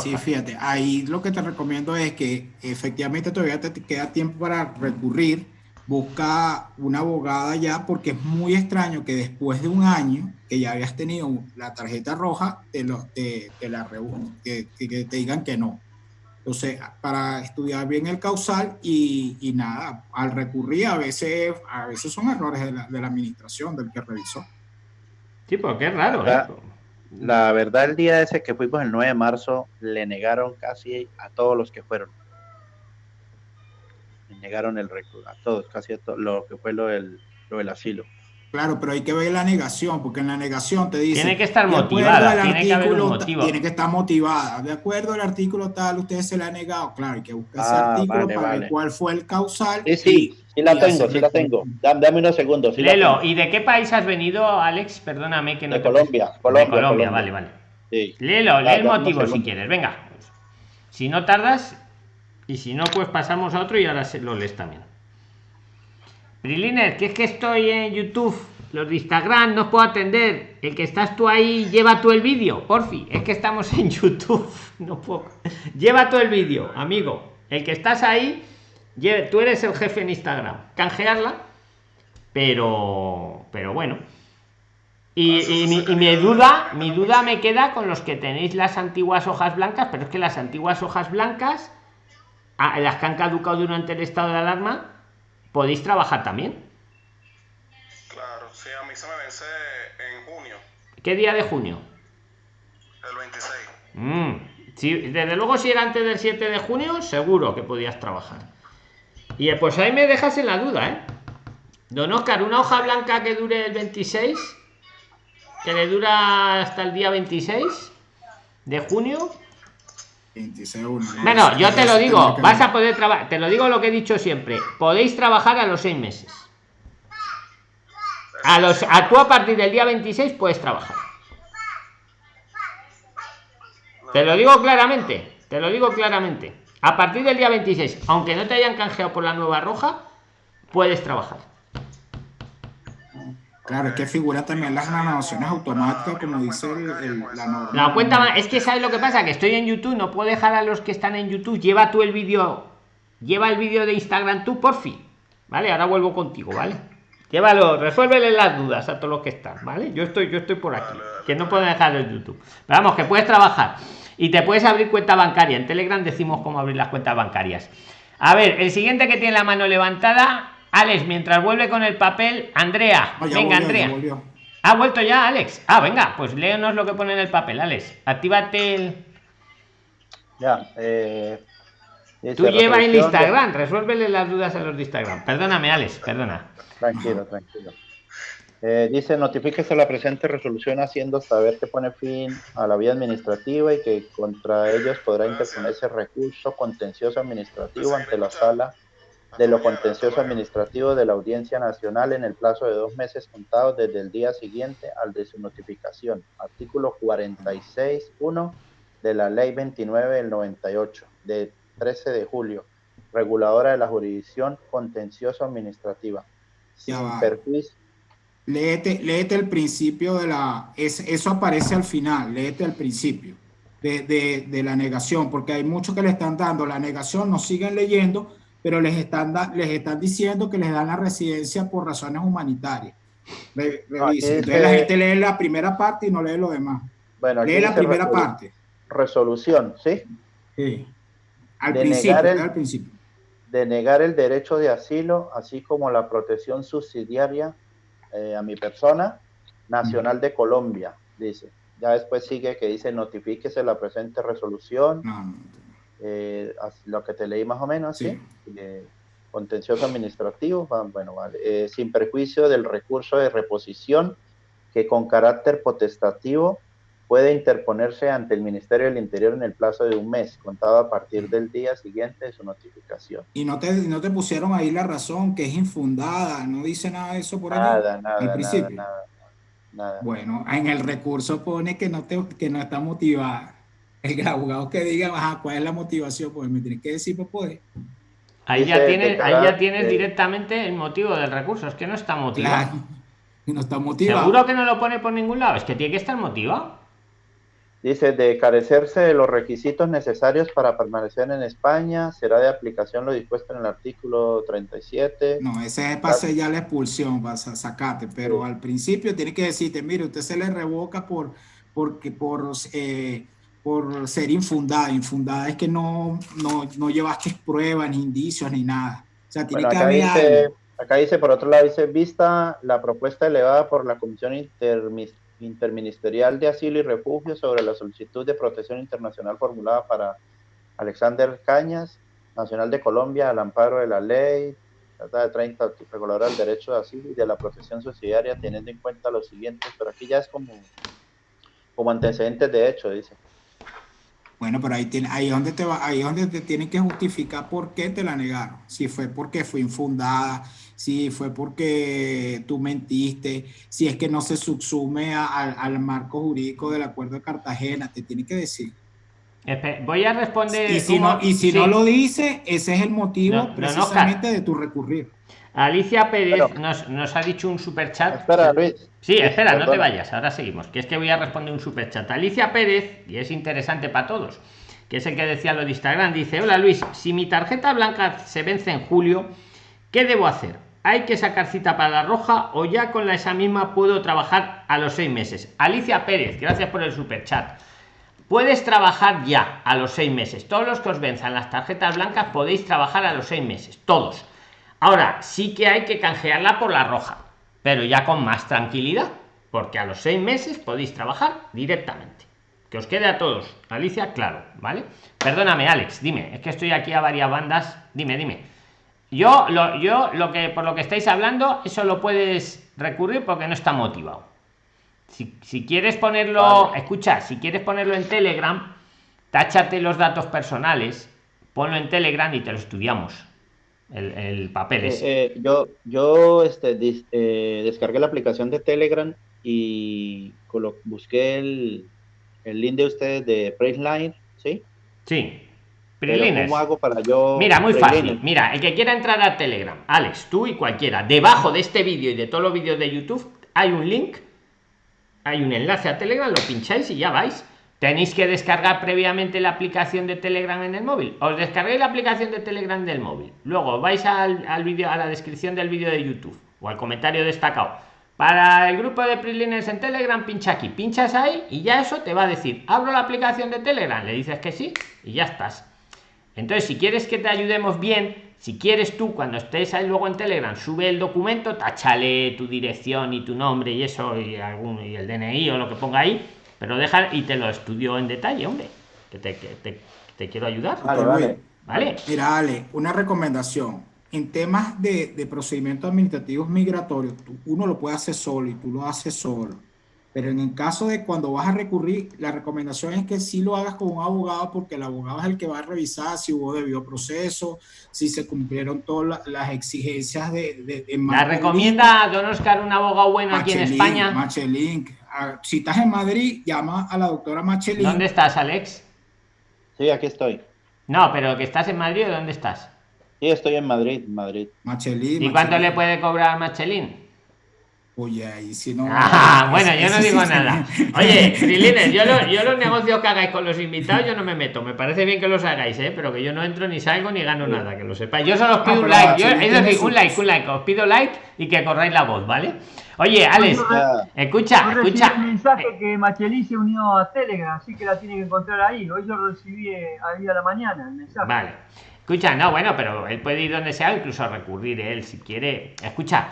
Sí, fíjate, ahí lo que te recomiendo es que efectivamente todavía te queda tiempo para recurrir, busca una abogada ya, porque es muy extraño que después de un año que ya habías tenido la tarjeta roja, te, lo, te, la que, que, te digan que no. Entonces, para estudiar bien el causal y, y, nada, al recurrir a veces, a veces son errores de la, de la administración, del que revisó. Sí, porque es raro. La, la, verdad, el día ese que fuimos el 9 de marzo, le negaron casi a todos los que fueron. Negaron el recurso, a todos, casi a todos, lo que fue lo del, lo del asilo. Claro, pero hay que ver la negación, porque en la negación te dice... Tiene que estar motivada, tiene que haber un motivo. Tiene que estar motivada. De acuerdo al artículo tal, usted se le ha negado. Claro, hay que buscar ese ah, artículo para ver cuál fue el causal. Sí, sí, sí la tengo, sí la tengo. Dame, unos segundos. Lelo, ¿y de qué país has venido, Alex? Perdóname que no de Colombia, Colombia, de Colombia, vale, vale. Sí. Léelo, lee el motivo si quieres, venga. Si no tardas, y si no, pues pasamos a otro y ahora lo lees también. Briliner, que es que estoy en YouTube los de Instagram no puedo atender. El que estás tú ahí, lleva tú el vídeo, porfi. Es que estamos en YouTube. (laughs) No puedo. Lleva tú el vídeo, amigo. El que estás ahí, tú eres el jefe en Instagram. Canjearla. Pero, pero bueno. Y, mi, duda, mi duda me queda con los que tenéis las antiguas hojas blancas, pero es que las antiguas hojas blancas, ah, las que han caducado durante el estado de alarma, podéis trabajar también. Sí, a mí se me vence en junio. ¿Qué día de junio? El 26. Mm, sí, desde luego si era antes del 7 de junio, seguro que podías trabajar. Y eh, pues ahí me dejas en la duda, ¿eh? Don Oscar, una hoja blanca que dure el 26, que le dura hasta el día 26 de junio. 26 uno, ¿no? Bueno, yo te lo digo, vas a poder trabajar, te lo digo lo que he dicho siempre, podéis trabajar a los seis meses. A los, a tú a partir del día 26 puedes trabajar. Te lo digo claramente, te lo digo claramente. A partir del día 26, aunque no te hayan canjeado por la nueva roja, puedes trabajar. Claro, es que figura también las renovaciones automáticas, como dice la norma. La cuenta es que sabes lo que pasa, que estoy en YouTube, no puedo dejar a los que están en YouTube. Lleva tú el vídeo, lleva el vídeo de Instagram tú, por fin. Vale, ahora vuelvo contigo, ¿vale? Llévalo, resuélvele las dudas a todos los que están, ¿vale? Yo estoy, yo estoy por aquí, que no puedo dejar el YouTube. Pero vamos, que puedes trabajar y te puedes abrir cuenta bancaria. En Telegram decimos cómo abrir las cuentas bancarias. A ver, el siguiente que tiene la mano levantada, Alex, mientras vuelve con el papel, Andrea. Ya Venga, volvió, Andrea. ¿Ha vuelto ya, Alex? Ah, venga, pues léenos lo que pone en el papel, Alex. Actívate el. Ya, eh, Tú lleva el de- Instagram, resuélvele las dudas a los de Instagram. Perdóname, Alex, perdona. Tranquilo, tranquilo. Eh, dice, notifíquese la presente resolución haciendo saber que pone fin a la vía administrativa y que contra ellos podrá interponerse recurso contencioso administrativo ante la sala de lo contencioso administrativo de la Audiencia Nacional en el plazo de dos meses contados desde el día siguiente al de su notificación. Artículo 46.1 de la Ley 29 del 98, de 13 de julio, reguladora de la jurisdicción contencioso administrativa. Sin perjuicio. Léete, léete el principio de la... es- eso aparece al final, léete el principio de, de- de la negación, porque hay muchos que le están dando la negación, no siguen leyendo, pero les están, da- les están diciendo que les dan la residencia por razones humanitarias. Re- No, revisen. aquí Entonces la gente lee la primera parte y no lee lo demás. Bueno, Lee la primera resolu- parte. Resolución, ¿sí? Sí. Al principio, el- al principio. De negar el derecho de asilo, así como la protección subsidiaria eh, a mi persona, nacional de Colombia, dice. Ya después sigue que dice notifíquese la presente resolución, No, no, eh, lo que te leí más o menos, ¿sí? Sí. Eh, contencioso administrativo, bueno, vale, eh, sin perjuicio del recurso de reposición que con carácter potestativo puede interponerse ante el Ministerio del Interior en el plazo de un mes, contado a partir del día siguiente de su notificación. Y no te, no te pusieron ahí la razón, que es infundada, no dice nada de eso por. Nada, nada, al nada, principio. nada, nada. Bueno, en el recurso pone que no, te, que no está motivada. El abogado que diga, ajá, ¿cuál es la motivación? Pues me tienes que decir, pues, pues. Ahí ya Dice tienes, ahí ya tienes que- directamente el motivo del recurso. Es que no está motivado. Claro. Y (laughs) no está motivado. Seguro que no lo pone por ningún lado. Es que tiene que estar motivado. Dice, de carecerse de los requisitos necesarios para permanecer en España, será de aplicación lo dispuesto en el artículo 37. No, ese es para sellar la expulsión, para sa- sacarte. Pero Sí. al principio tiene que decirte, mire, usted se le revoca por, porque, por, eh, por ser infundada. Infundada es que no, no, no llevaste pruebas, ni indicios, ni nada. O sea, tiene Bueno, que acá haber dice, acá dice, por otro lado, dice, vista la propuesta elevada por la Comisión Intermis- Interministerial de Asilo y Refugio sobre la solicitud de protección internacional formulada para Alexander Cañas, Nacional de Colombia, al amparo de la ley, trata de 30, reguladora del derecho de asilo y de la protección subsidiaria, teniendo en cuenta los siguientes, pero aquí ya es como, como antecedentes de hecho, dice. Bueno, pero ahí, tiene, ahí, es donde te va, ahí es donde te tienen que justificar por qué te la negaron. Si fue porque fue infundada, si fue porque tú mentiste, si es que no se subsume a- al- al marco jurídico del Acuerdo de Cartagena, te tiene que decir. Espe- Voy a responder. Y si, no, y si Sí. no lo dice, ese es el motivo No, no, no, precisamente de tu recurrir. Alicia Pérez Pero- nos, nos ha dicho un super chat. Espera, Luis. Sí, espera, no te vayas, ahora seguimos. Que es que voy a responder un super chat. Alicia Pérez, y es interesante para todos, que es el que decía lo de Instagram, dice: Hola Luis, si mi tarjeta blanca se vence en julio, ¿qué debo hacer? ¿Hay que sacar cita para la roja o ya con la esa misma puedo trabajar a los seis meses? Alicia Pérez, gracias por el super chat. Puedes trabajar ya a los seis meses. Todos los que os venzan las tarjetas blancas podéis trabajar a los seis meses. Todos. Ahora, sí que hay que canjearla por la roja, pero ya con más tranquilidad, porque a los seis meses podéis trabajar directamente. Que os quede a todos. Alicia, claro, ¿vale? Perdóname, Alex, dime, es que estoy aquí a varias bandas. Dime, dime. Yo lo, yo lo que por lo que estáis hablando, eso lo puedes recurrir porque no está motivado. Si, si quieres ponerlo, Vale. escucha, si quieres ponerlo en Telegram, táchate los datos personales, ponlo en Telegram y te lo estudiamos. El, el papel Eh, ese. eh, yo yo este, dis- eh, descargué la aplicación de Telegram y busqué el, el link de ustedes de Priceline, ¿sí? Sí. Prilines. ¿cómo hago para yo? Mira, muy Prilines? fácil. Mira, el que quiera entrar a Telegram, Alex, tú y cualquiera, debajo de este vídeo y de todos los vídeos de YouTube hay un link, hay un enlace a Telegram, lo pincháis y ya vais. Tenéis que descargar previamente la aplicación de Telegram en el móvil. Os descarguéis la aplicación de Telegram del móvil. Luego vais al, vídeo, a la descripción del vídeo de YouTube o al comentario destacado. Para el grupo de Prilines en Telegram, pincha aquí, pinchas ahí y ya eso te va a decir, abro la aplicación de Telegram, le dices que sí y ya estás. Entonces, si quieres que te ayudemos bien, si quieres tú, cuando estés ahí luego en Telegram, sube el documento, táchale tu dirección y tu nombre y eso, y algún y el DNI o lo que ponga ahí, pero deja y te lo estudio en detalle, hombre, que te, que te, te quiero ayudar. Vale, vale. ¿Vale? Mira, Ale, una recomendación. En temas de, de procedimientos administrativos migratorios, tú- uno lo puede hacer solo y tú lo haces solo. Pero en el caso de cuando vas a recurrir, la recomendación es que sí lo hagas con un abogado porque el abogado es el que va a revisar si hubo debido proceso, si se cumplieron todas la- las exigencias de... de, de La recomienda Don Oscar un abogado bueno aquí en España. Machelin. Ah, Si estás en Madrid, llama a la doctora Machelin. ¿Dónde estás, Alex? Sí, aquí estoy. No, pero que estás en Madrid dónde estás. Sí, estoy en Madrid, Madrid. Machelin. ¿Y cuánto le puede cobrar Machelin? Oye, ahí si no. (laughs) Ah, bueno, yo no digo nada. (laughs) Oye, Frilines, yo, lo- yo los (laughs) negocios que hagáis con los invitados, yo no me meto. Me parece bien que los hagáis, ¿eh? pero que yo no entro ni salgo ni gano nada, que lo sepáis. Yo solo os pido Ah, un pero like. Yo, es decir, un like, un like. Os pido like y que corráis la voz, ¿vale? Oye, Alex, escucha, Yo recibí escucha. el mensaje que Machelí se unió a Telegram, así que la tiene que encontrar ahí. Hoy yo lo recibí eh, ahí a la mañana el mensaje. Vale. Escucha, no, bueno, pero él puede ir donde sea, incluso recurrir él si quiere. Escucha,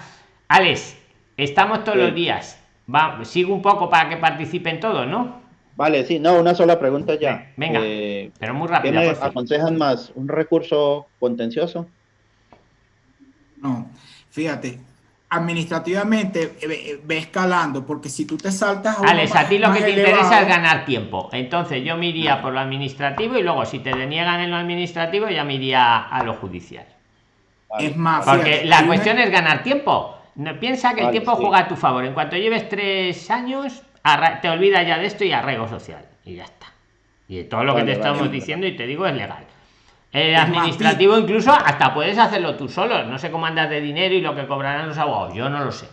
Alex, estamos todos Sí. los días. Va, sigo un poco para que participen todos, ¿no? Vale, sí, no, una sola pregunta ya. Venga. Eh, Pero muy ¿Qué rápido. me aconsejan más? ¿Un recurso contencioso? No, fíjate, administrativamente eh, ve, ve escalando, porque si tú te saltas a uno Alex, más- a ti lo que te elevado, interesa es ganar tiempo. Entonces yo me iría por lo administrativo y luego si te deniegan en lo administrativo ya me iría a lo judicial. Vale, Es más. Porque Fíjate, la una- cuestión es ganar tiempo. No, piensa que el tiempo sí. juega a tu favor. En cuanto lleves tres años, te olvidas ya de esto y arraigo social. Y ya está. Y todo lo que te vale, estamos vale. diciendo y te digo es legal. El administrativo incluso hasta puedes hacerlo tú solo. No sé cómo andas de dinero y lo que cobrarán los abogados. Yo no lo sé.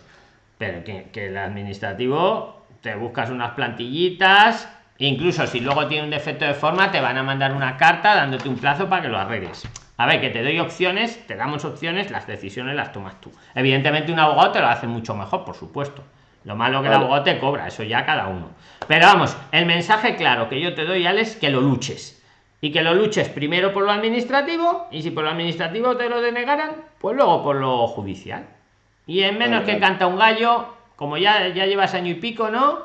Pero que, que el administrativo te buscas unas plantillitas. Incluso si luego tiene un defecto de forma, te van a mandar una carta dándote un plazo para que lo arregles. A ver, que te doy opciones, te damos opciones, las decisiones las tomas tú. Evidentemente, un abogado te lo hace mucho mejor, por supuesto. Lo malo que el abogado te cobra, eso ya cada uno. Pero vamos, el mensaje claro que yo te doy, Alex, que lo luches. Y que lo luches primero por lo administrativo, y si por lo administrativo te lo denegaran, pues luego por lo judicial. Y en menos que canta un gallo, como ya, ya llevas año y pico, ¿no?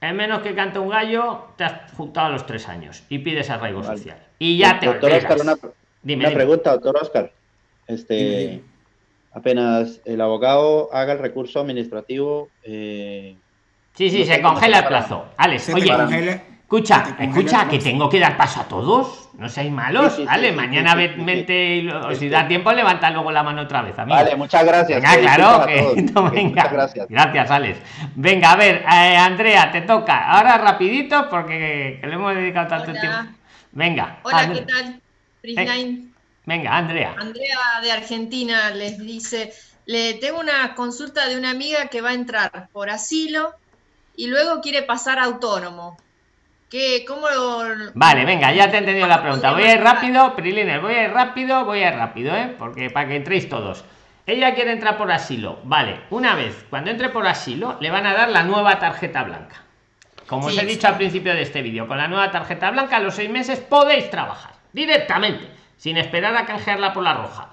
En menos que canta un gallo, te has juntado a los tres años y pides arraigo Vale. social. Y ya te Doctor. Oscar, una, Dime, una dime. pregunta, doctor Oscar. Este, Dime, dime. apenas el abogado haga el recurso administrativo, eh, Sí, sí, no se congela el plazo. Alex, se te oye, congela- escucha, escucha, que tengo que dar paso a todos. No seáis malos, Sí, sí, sí, ¿vale? sí, Mañana y lo- si Este- da tiempo, levanta luego la mano otra vez, amigo. Vale, muchas gracias. Venga, Eh, claro, que (laughs) no, venga. Muchas gracias. Gracias, Alex. Venga, a ver, eh, Andrea, te toca. Ahora rapidito porque que le hemos dedicado tanto Hola. tiempo. Venga, Hola, ¿qué tal? Prisline. venga, Andrea. Andrea de Argentina les dice, le tengo una consulta de una amiga que va a entrar por asilo y luego quiere pasar autónomo. ¿Qué, ¿Cómo lo- Vale, venga, ya te he entendido la pregunta. Voy a ir rápido, Prilines, voy a ir rápido, voy a ir rápido, ¿eh? Porque para que entréis todos. Ella quiere entrar por asilo. Vale, una vez, cuando entre por asilo, le van a dar la nueva tarjeta blanca. Como os he sí. dicho al principio de este vídeo, con la nueva tarjeta blanca a los seis meses podéis trabajar directamente, sin esperar a canjearla por la roja.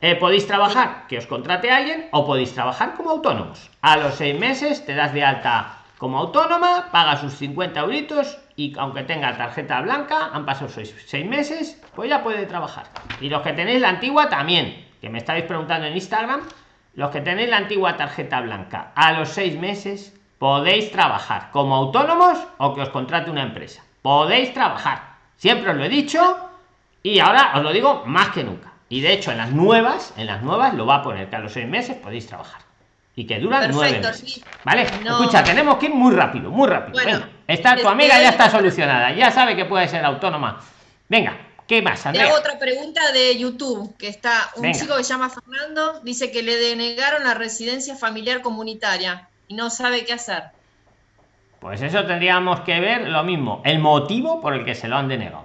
Eh, podéis trabajar, que os contrate alguien, o podéis trabajar como autónomos. A los seis meses te das de alta como autónoma, pagas sus 50 euritos y aunque tenga tarjeta blanca, han pasado seis, seis meses, pues ya puede trabajar. Y los que tenéis la antigua también, que me estáis preguntando en Instagram, los que tenéis la antigua tarjeta blanca, a los seis meses podéis trabajar como autónomos o que os contrate una empresa. Podéis trabajar. Siempre os lo he dicho y ahora os lo digo más que nunca. Y de hecho, en las nuevas, en las nuevas lo va a poner que a los seis meses podéis trabajar. Y que duran nueve Perfecto, meses. sí. ¿Vale? No. Escucha, tenemos que ir muy rápido, muy rápido. Bueno, Venga, está tu amiga, ya está solucionada. Ya sabe que puede ser autónoma. Venga, ¿qué más, Te Andrea? hago otra pregunta de YouTube, que está un Venga. chico que se llama Fernando, dice que le denegaron la residencia familiar comunitaria y no sabe qué hacer. Pues eso tendríamos que ver lo mismo, el motivo por el que se lo han denegado.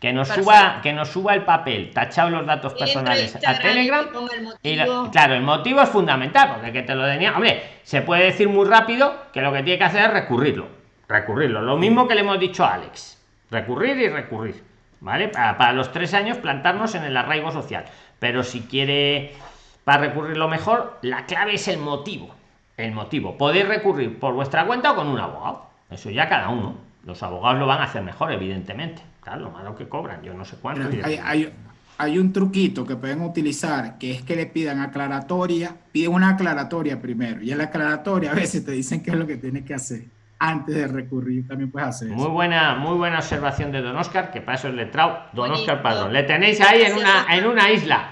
Que nos suba, que nos suba el papel, tachado los datos personales a y Telegram. el Y lo- motivo. claro, el motivo es fundamental, porque que te lo deniegan. Hombre, se puede decir muy rápido que lo que tiene que hacer es recurrirlo. Recurrirlo. Lo mismo que le hemos dicho a Alex. Recurrir y recurrir. ¿Vale? Para, para los tres años plantarnos en el arraigo social. Pero si quiere para recurrirlo mejor, la clave es el motivo. El motivo. Podéis recurrir por vuestra cuenta o con un abogado. Eso ya cada uno. Los abogados lo van a hacer mejor, evidentemente. Claro, lo malo que cobran, yo no sé cuánto. Hay, hay- hay un truquito que pueden utilizar, que es que le pidan aclaratoria, piden una aclaratoria primero, y en la aclaratoria a veces te dicen qué es lo que tienes que hacer antes de recurrir, también puedes hacer Muy eso. buena, muy buena observación de Don Oscar, que para eso es letrado. Don. Oscar Padrón. Le tenéis ahí en una, en una isla.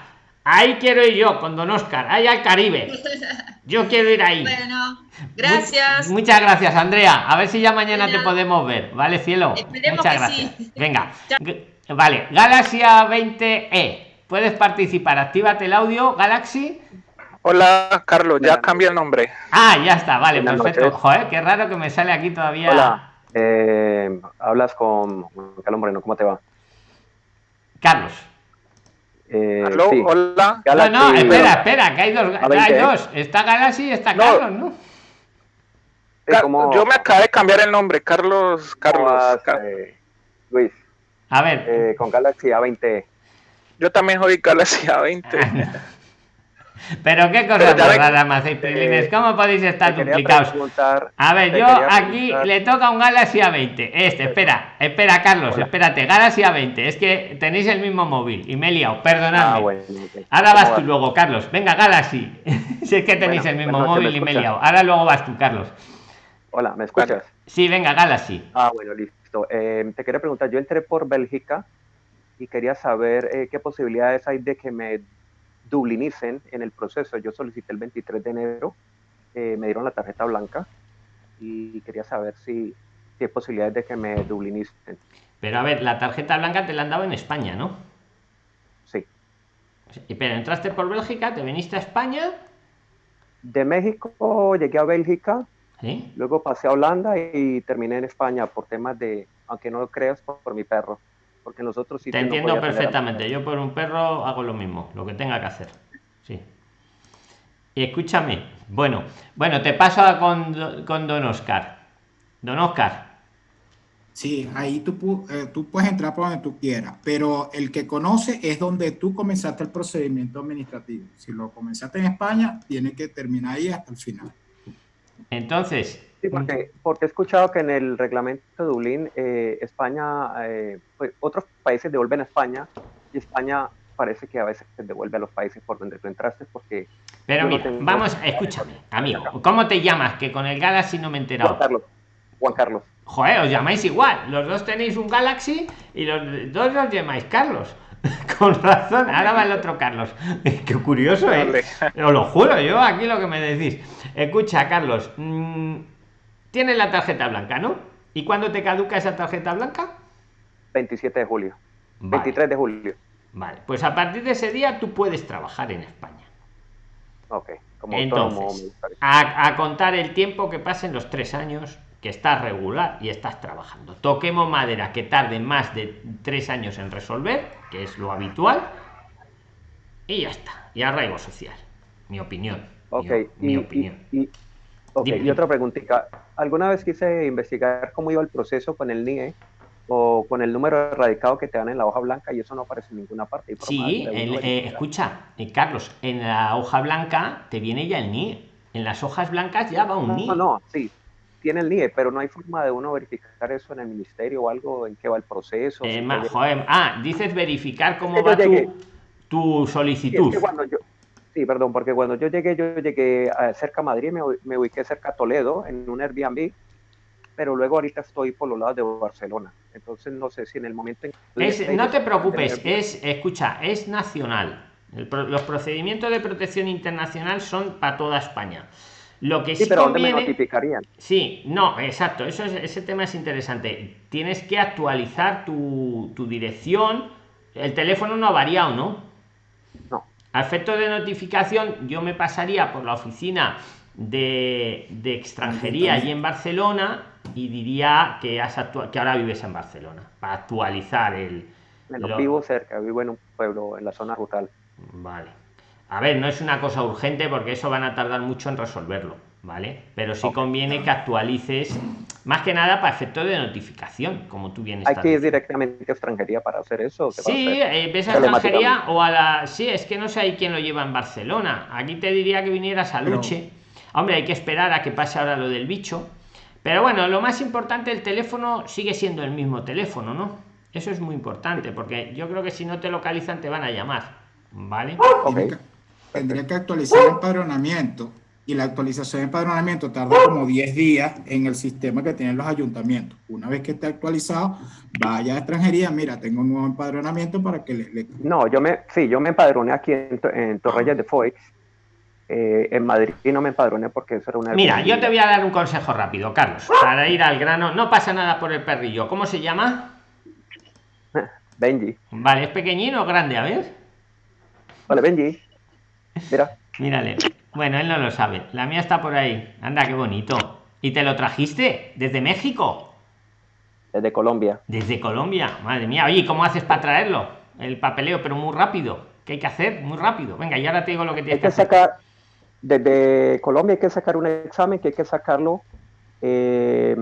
Ahí quiero ir yo con Don Oscar, ahí al Caribe. (laughs) Yo quiero ir ahí. Bueno, gracias. Mu- muchas gracias, Andrea. A ver si ya mañana te podemos ver, ¿vale, cielo? Esperemos muchas que gracias. sí. Venga. (laughs) Vale, Galaxy A20E. Puedes participar, actívate el audio, Galaxy. Hola, Carlos, ya cambié el nombre. Ah, ya está, vale, Buenas perfecto. noches. Joder, qué raro que me sale aquí todavía. Hola, eh, hablas con Carlos Moreno, ¿cómo te va? Carlos. Eh, Aló, sí, hola. Galaxy- no, no, espera, espera, que hay dos. A20, hay ¿eh? dos. Está Galaxy y está No. Carlos, ¿no? Ca- ¿cómo- Yo me acabé de cambiar el nombre, Carlos. Carlos. eh, Luis, A ver. eh, con Galaxy A20. Yo también soy Galaxy A20. (laughs) Pero qué ya más raras me hacéis. ¿Cómo podéis estar duplicados? A ver, yo aquí le toca un Galaxy A20. Este, espera, espera, Carlos, Hola. espérate. Galaxy A20. Es que tenéis el mismo móvil y me he liado, perdonadme. Ah, bueno. Ahora vas ¿Cómo tú luego, Carlos. Venga, Galaxy. (laughs) si es que tenéis Bueno, el mismo móvil ¿me y me he liado. Ahora luego vas tú, Carlos. Hola, ¿me escuchas? Sí, venga, Galaxy. Ah, bueno, listo. Eh, te quería preguntar, yo entré por Bélgica y quería saber eh, qué posibilidades hay de que me dublinicen en el proceso. Yo solicité el 23 de enero, eh, me dieron la tarjeta blanca y quería saber si, si hay posibilidades de que me dublinicen. Pero a ver, la tarjeta blanca te la han dado en España, ¿no? Sí. Pero entraste por Bélgica, te viniste a España. De México llegué a Bélgica, ¿Sí? luego pasé a Holanda y terminé en España por temas de, aunque no lo creas, por, por mi perro. Porque en los otros Te no entiendo perfectamente. Yo por un perro hago lo mismo, lo que tenga que hacer. Sí. Y escúchame. Bueno, bueno, te paso a con, con Don Oscar. Don Oscar. Sí, ahí tú, eh, tú puedes entrar por donde tú quieras, pero el que conoce es donde tú comenzaste el procedimiento administrativo. Si lo comenzaste en España, tiene que terminar ahí hasta el final. Entonces, Sí, porque, porque he escuchado que en el reglamento de Dublín, eh, España, eh, pues, otros países devuelven a España y España parece que a veces devuelve a los países por donde tú entraste porque... pero no mira, vamos, escúchame, (laughs) amigo. ¿Cómo te llamas? Que con el Galaxy no me he Juan enterado. Carlos, Juan Carlos. Joder, os llamáis igual. Los dos tenéis un Galaxy y los dos os llamáis Carlos. (laughs) Con razón, ahora va el otro Carlos. (laughs) Qué curioso, ¿eh? Os lo juro, yo aquí lo que me decís. Escucha, Carlos, mm, tienes la tarjeta blanca, ¿no? ¿Y cuándo te caduca esa tarjeta blanca? 27 de julio. Vale, 23 de julio. vale. Pues a partir de ese día tú puedes trabajar en España. Ok, como Entonces, a, a contar el tiempo que pasen los tres años que estás regular y estás trabajando. Toquemos madera que tarde más de tres años en resolver, que es lo habitual, y ya está. Y arraigo social. Mi opinión. Mi- Ok, mi, y, opinión. y- y- ok, Dime, y otra preguntita. ¿Alguna vez quise investigar cómo iba el proceso con el NIE o con el número radicado que te dan en la hoja blanca y eso no aparece en ninguna parte? Sí, el- eh, escucha, eh, Carlos, en la hoja blanca te viene ya el NIE. En las hojas blancas ya va un NIE. No, no, sí, tiene el NIE, pero no hay forma de uno verificar eso en el ministerio o algo, en qué va el proceso. Eh, si ma- puede- joder, ah, dices verificar cómo va tu, tu Sí, es solicitud. que cuando yo, sí, perdón, porque cuando yo llegué, yo llegué a cerca a Madrid, me, me ubiqué cerca a Toledo en un Airbnb, pero luego ahorita estoy por los lados de Barcelona. Entonces no sé si en el momento en es, no te preocupes, es, escucha, es nacional. los procedimientos de protección internacional son para toda España. Lo que sí, pero conviene, me notificarían? Sí, no, exacto. Eso es, ese tema es interesante. Tienes que actualizar tu, tu dirección. El teléfono no ha variado, ¿no? No. A efecto de notificación, yo me pasaría por la oficina de, de extranjería allí en Barcelona y diría que, has que ahora vives en Barcelona para actualizar el. lo... vivo cerca, vivo en un pueblo en la zona rural. Vale. A ver, no es una cosa urgente porque eso van a tardar mucho en resolverlo, ¿vale? Pero sí conviene que actualices, más que nada para efecto de notificación, como tú vienes. Hay que ir directamente a extranjería para hacer eso. Sí, eh, ves a extranjería o a la. Sí, es que no sé quién lo lleva en Barcelona. Aquí te diría que vinieras a Luche. Hombre, hay que esperar a que pase ahora lo del bicho. Pero bueno, lo más importante, el teléfono sigue siendo el mismo teléfono, ¿no? Eso es muy importante, porque yo creo que si no te localizan te van a llamar, ¿vale? Tendría que actualizar el empadronamiento y la actualización de empadronamiento tarda como 10 días en el sistema que tienen los ayuntamientos. Una vez que esté actualizado, vaya a extranjería, mira, tengo un nuevo empadronamiento para que le... No, yo me, sí, yo me empadroné aquí en, en Torreyes de Foix. Eh, en Madrid y no me empadroné porque eso era una... Mira, yo te voy a dar un consejo rápido, Carlos, para ir al grano. No pasa nada por el perrillo. ¿Cómo se llama? (laughs) Benji. Vale, ¿es pequeñino o grande? A ver. Vale, Benji. Mira. Mírale. Bueno, él no lo sabe. La mía está por ahí. Anda, qué bonito. ¿Y te lo trajiste desde México? Desde Colombia. Desde Colombia. Madre mía. Oye, ¿cómo haces para traerlo? El papeleo, pero muy rápido. ¿Qué hay que hacer? Muy rápido. Venga, y ahora te digo lo que tienes que, sacar. Desde Colombia hay que sacar un examen que hay que sacarlo. Eh,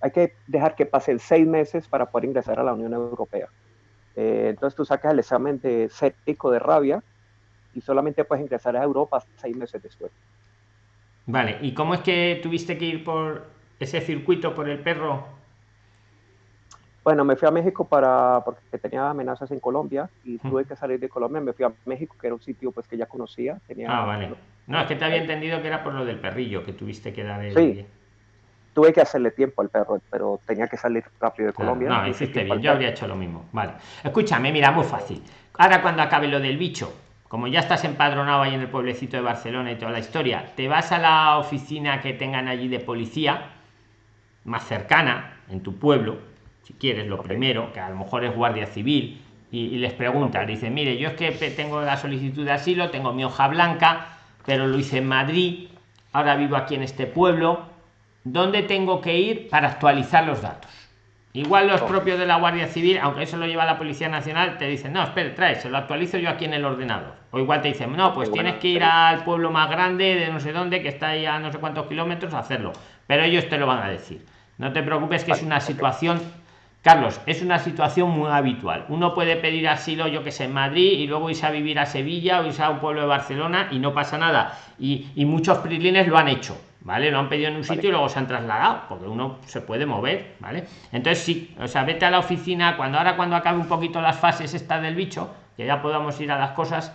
hay que dejar que pasen seis meses para poder ingresar a la Unión Europea. Eh, entonces tú sacas el examen de séptico de rabia y solamente puedes ingresar a Europa seis meses después. Vale, ¿y cómo es que tuviste que ir por ese circuito por el perro? Bueno, me fui a México para porque tenía amenazas en Colombia y tuve que salir de Colombia. Me fui a México, que era un sitio pues que ya conocía. Tenía, ah, vale. No, es que te había entendido que era por lo del perrillo que tuviste que dar el... Sí. Tuve que hacerle tiempo al perro, pero tenía que salir rápido de Colombia. no, hiciste bien. Yo habría hecho lo mismo. Vale. Escúchame, mira, muy fácil. Ahora cuando acabe lo del bicho, como ya estás empadronado ahí en el pueblecito de Barcelona y toda la historia, te vas a la oficina que tengan allí de policía, más cercana, en tu pueblo, si quieres, lo primero, que a lo mejor es guardia civil, y, les preguntas, dice, mire, yo es que tengo la solicitud de asilo, tengo mi hoja blanca, pero lo hice en Madrid, ahora vivo aquí en este pueblo, ¿dónde tengo que ir para actualizar los datos? Igual los propios de la Guardia Civil, aunque eso lo lleva la Policía Nacional, te dicen, no, espere, trae, se lo actualizo yo aquí en el ordenador. O igual te dicen, no, pues tienes que ir al pueblo más grande de no sé dónde, que está ahí a no sé cuántos kilómetros, a hacerlo. Pero ellos te lo van a decir. No te preocupes que es una situación, Carlos, es una situación muy habitual. Uno puede pedir asilo, yo que sé, en Madrid y luego irse a vivir a Sevilla o irse a un pueblo de Barcelona y no pasa nada. Y, y muchos prilines lo han hecho ¿vale? Lo han pedido en un sitio y luego se han trasladado, porque uno se puede mover, ¿vale? Entonces sí, o sea, vete a la oficina, cuando ahora cuando acabe un poquito las fases estas del bicho, que ya podamos ir a las cosas,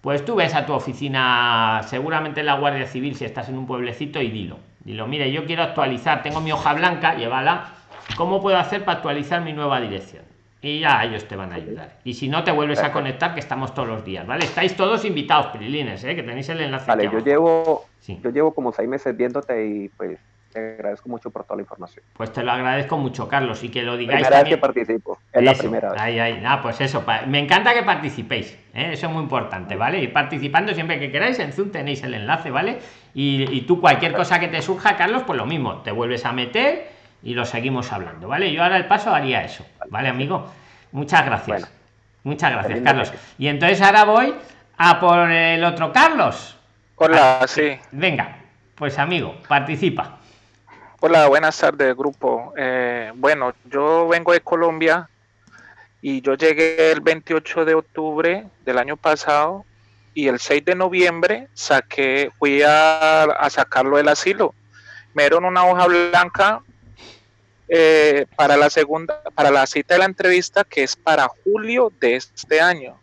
pues tú ves a tu oficina, seguramente en la Guardia Civil, si estás en un pueblecito, y dilo. Dilo, mire, yo quiero actualizar, tengo mi hoja blanca, llévala. ¿Cómo puedo hacer para actualizar mi nueva dirección? Y ya ellos te van a ayudar. Y si no, te vuelves a conectar, que estamos todos los días, ¿vale? Estáis todos invitados, Prilines, ¿eh? que tenéis el enlace. Vale, yo llevo, yo llevo como seis meses viéndote y pues te agradezco mucho por toda la información. Pues te lo agradezco mucho, Carlos, y que lo digáis. Primera vez que participo, es la primera vez. Ahí, ahí, nada, pues eso, me encanta que participéis, ¿eh? eso es muy importante, ¿vale? Y participando siempre que queráis, en Zoom tenéis el enlace, ¿vale? Y, y tú cualquier cosa que te surja, Carlos, pues lo mismo, te vuelves a meter y lo seguimos hablando, ¿vale? Yo ahora el paso haría eso, ¿vale, amigo? Muchas gracias. Muchas gracias, Carlos. Y entonces ahora voy a por el otro Carlos. Hola, ah, sí. Venga, pues amigo, participa. Hola, buenas tardes, grupo. Eh, bueno, yo vengo de Colombia y yo llegué el 28 de octubre del año pasado y el 6 de noviembre saqué, fui a, a sacarlo del asilo. Me dieron una hoja blanca eh, para la segunda, para la cita de la entrevista que es para julio de este año.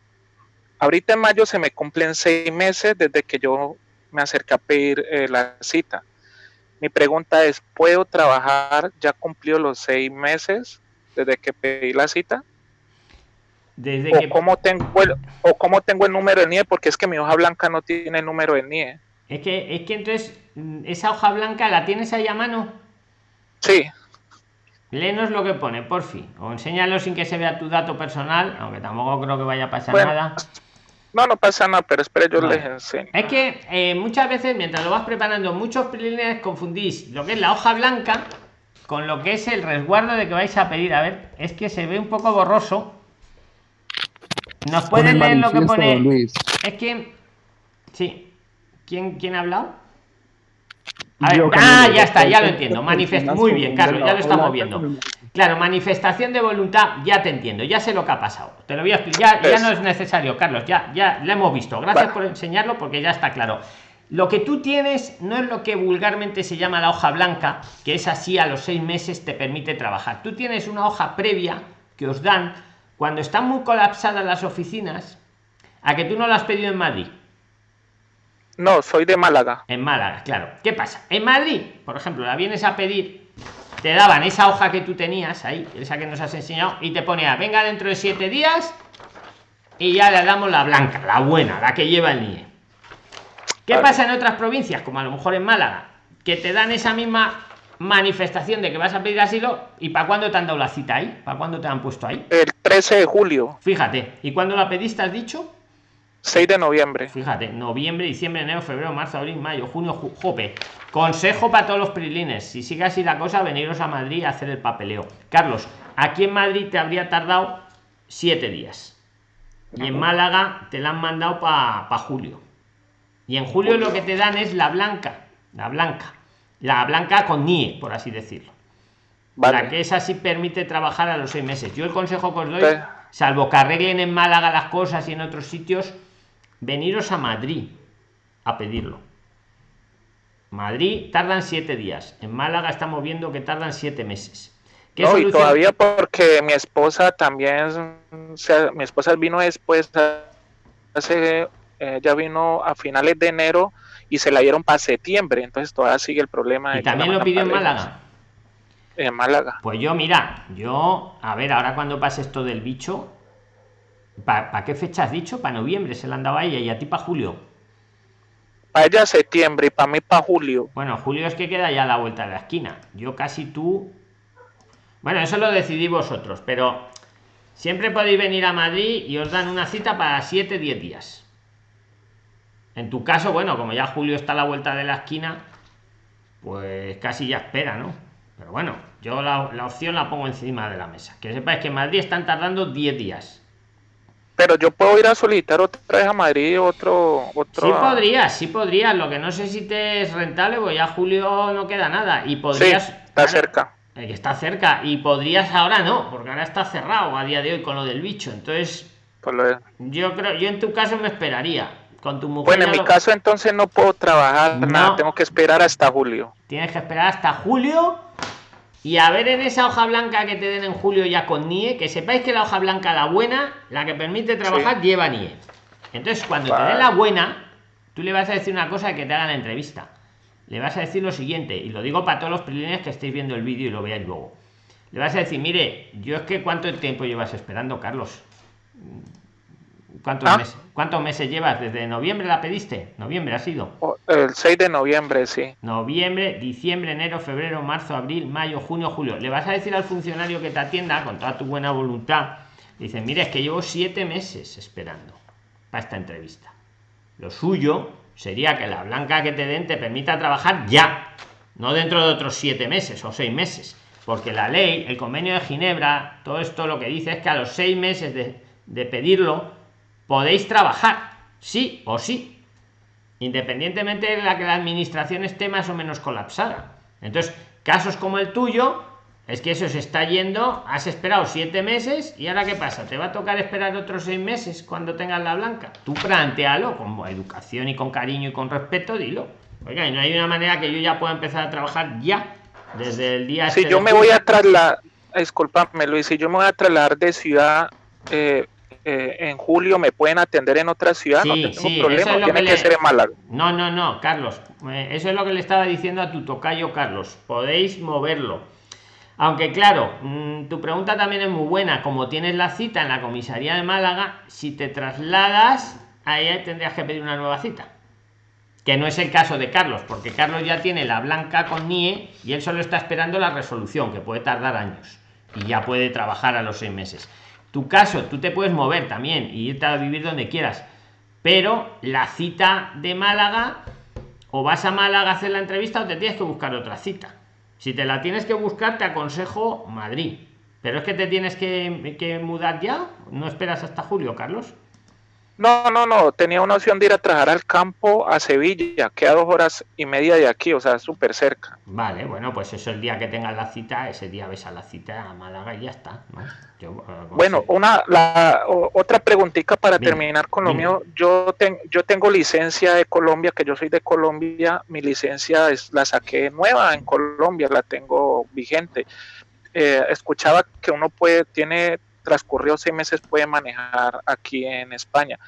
Ahorita en mayo se me cumplen seis meses desde que yo me acerqué a pedir eh, la cita. Mi pregunta es, ¿puedo trabajar ya cumplido los seis meses? desde que pedí la cita. Desde o que... cómo tengo el, o cómo tengo el número de NIE, porque es que mi hoja blanca no tiene el número de NIE. Es que, es que entonces, mm, esa hoja blanca la tienes ahí a mano. Sí. Léenos lo que pone, por fin. O enséñalo sin que se vea tu dato personal, aunque tampoco creo que vaya a pasar Bueno, nada. No, no pasa nada, pero espere, yo Vale. les enseño. Es que eh, muchas veces, mientras lo vas preparando, muchos preliminares confundís lo que es la hoja blanca con lo que es el resguardo de que vais a pedir. A ver, es que se ve un poco borroso. ¿Nos pueden leer lo que pone? Luis. Es que. Sí. ¿Quién, quién ha hablado? A ver, Yo, ah, ya está, ya lo entiendo. Manifest muy bien, Carlos, ya lo estamos viendo. Claro, manifestación de voluntad, ya te entiendo, ya sé lo que ha pasado. Te lo voy a explicar, ya, ya Eso. no es necesario, Carlos, ya, ya lo hemos visto. Gracias Vale. por enseñarlo porque ya está claro. Lo que tú tienes no es lo que vulgarmente se llama la hoja blanca, que es así a los seis meses te permite trabajar. Tú tienes una hoja previa que os dan cuando están muy colapsadas las oficinas, a que tú no la has pedido en Madrid. No, soy de Málaga. En Málaga, claro. ¿Qué pasa? En Madrid, por ejemplo, la vienes a pedir, te daban esa hoja que tú tenías ahí, esa que nos has enseñado, y te ponía, venga dentro de siete días, y ya le damos la blanca, la buena, la que lleva el NIE. ¿Qué Vale. pasa en otras provincias, como a lo mejor en Málaga, que te dan esa misma manifestación de que vas a pedir asilo, y para cuándo te han dado la cita ahí? ¿Para cuándo te han puesto ahí? El 13 de julio, Fíjate, ¿y cuándo la pediste, has dicho? 6 de noviembre. Fíjate, noviembre, diciembre, enero, febrero, marzo, abril, mayo, junio, ju- jope. Consejo para todos los prilines. Si sigue así la cosa, veniros a Madrid a hacer el papeleo. Carlos, aquí en Madrid te habría tardado siete días. Y en Málaga te la han mandado para julio. Y en julio lo que te dan es la blanca. La blanca. La blanca con NIE, por así decirlo. Vale. La que esa sí permite trabajar a los seis meses. Yo el consejo que os doy, salvo que arreglen en Málaga las cosas y en otros sitios, veniros a Madrid a pedirlo. Madrid tardan siete días. En Málaga estamos viendo que tardan siete meses. ¿Qué No, y todavía porque mi esposa también, o sea, mi esposa vino después, hace, eh, ya vino a finales de enero y se la dieron para septiembre, entonces todavía sigue el problema. Y también lo pidió en. Málaga. En Málaga. Pues yo, mira, yo, a ver, ahora cuando pase esto del bicho, ¿para qué fecha has dicho? Para noviembre se la han dado a ella y a ti para julio. Para ella septiembre y para mí para julio. Bueno, julio es que queda ya a la vuelta de la esquina. Yo casi tú. Bueno, eso lo decidí vosotros, pero siempre podéis venir a Madrid y os dan una cita para 7, 10 días. En tu caso, bueno, como ya julio está a la vuelta de la esquina, pues casi ya espera, ¿no? Pero bueno, yo la, la opción la pongo encima de la mesa. Que sepáis que en Madrid están tardando 10 días. Pero yo puedo ir a solicitar otra vez a Madrid otro... otro Sí podrías, sí podrías. Lo que no sé si te es rentable, pues ya julio no queda nada. Y Sí, podrías. está cerca. eh, está cerca. Y podrías ahora no, porque ahora está cerrado a día de hoy con lo del bicho. Entonces, lo- yo creo, yo en tu caso me esperaría. Con tu mujer. Bueno, en mi lo- caso entonces no puedo trabajar No. nada, tengo que esperar hasta julio. Tienes que esperar hasta julio. Y a ver en esa hoja blanca que te den en julio ya con NIE, que sepáis que la hoja blanca, la buena, la que permite trabajar, lleva NIE. Entonces, cuando te den la buena, tú le vas a decir una cosa que te haga la entrevista. Le vas a decir lo siguiente, y lo digo para todos los preliminares que estéis viendo el vídeo y lo veáis luego. Le vas a decir, mire, yo es que cuánto tiempo llevas esperando, Carlos. ¿Cuántos, ¿Ah? meses, ¿Cuántos meses llevas? ¿Desde noviembre la pediste? Noviembre ha sido. O- El 6 de noviembre, sí. Noviembre, diciembre, enero, febrero, marzo, abril, mayo, junio, julio. Le vas a decir al funcionario que te atienda con toda tu buena voluntad. Dice, mira, es que llevo siete meses esperando para esta entrevista. Lo suyo sería que la blanca que te den te permita trabajar ya, no dentro de otros siete meses o seis meses. Porque la ley, el convenio de Ginebra, todo esto lo que dice es que a los seis meses de, de pedirlo podéis trabajar, sí o sí independientemente de la que la administración esté más o menos colapsada. Entonces, casos como el tuyo, es que eso se está yendo, has esperado siete meses y ahora qué pasa, te va a tocar esperar otros seis meses cuando tengas la blanca. Tú plantealo con educación y con cariño y con respeto, dilo. Oiga, y no hay una manera que yo ya pueda empezar a trabajar ya, desde el día... Si este yo me voy a trasladar, discúlpame Luis, si yo me voy a trasladar de ciudad eh, eh, en julio, ¿me pueden atender en otra ciudad? no tengo sí, problema, es tiene que ser en Málaga. No, no, no, Carlos. eh, Eso es lo que le estaba diciendo a tu tocayo, Carlos. Podéis moverlo. Aunque claro, mm, tu pregunta también es muy buena. Como tienes la cita en la comisaría de Málaga, si te trasladas, ahí tendrías que pedir una nueva cita. Que no es el caso de Carlos, porque Carlos ya tiene la blanca con NIE y él solo está esperando la resolución, que puede tardar años. Y ya puede trabajar a los seis meses. Tu caso, tú te puedes mover también y irte a vivir donde quieras. Pero la cita de Málaga, o vas a Málaga a hacer la entrevista o te tienes que buscar otra cita. Si te la tienes que buscar, te aconsejo Madrid. Pero es que te tienes que, que mudar ya. ¿No esperas hasta julio, Carlos? No, no, no, tenía una opción de ir a trabajar al campo a Sevilla, que a dos horas y media de aquí, o sea, súper cerca. Vale, bueno, pues eso el día que tengas la cita, ese día ves a la cita a Málaga y ya está. ¿no? Yo, eh, bueno, una, la, otra preguntita para terminar con lo mío. Yo, ten, yo tengo licencia de Colombia, que yo soy de Colombia, mi licencia es, la saqué nueva en Colombia, la tengo vigente. Eh, escuchaba que uno puede, tiene transcurrió seis meses puede manejar aquí en España.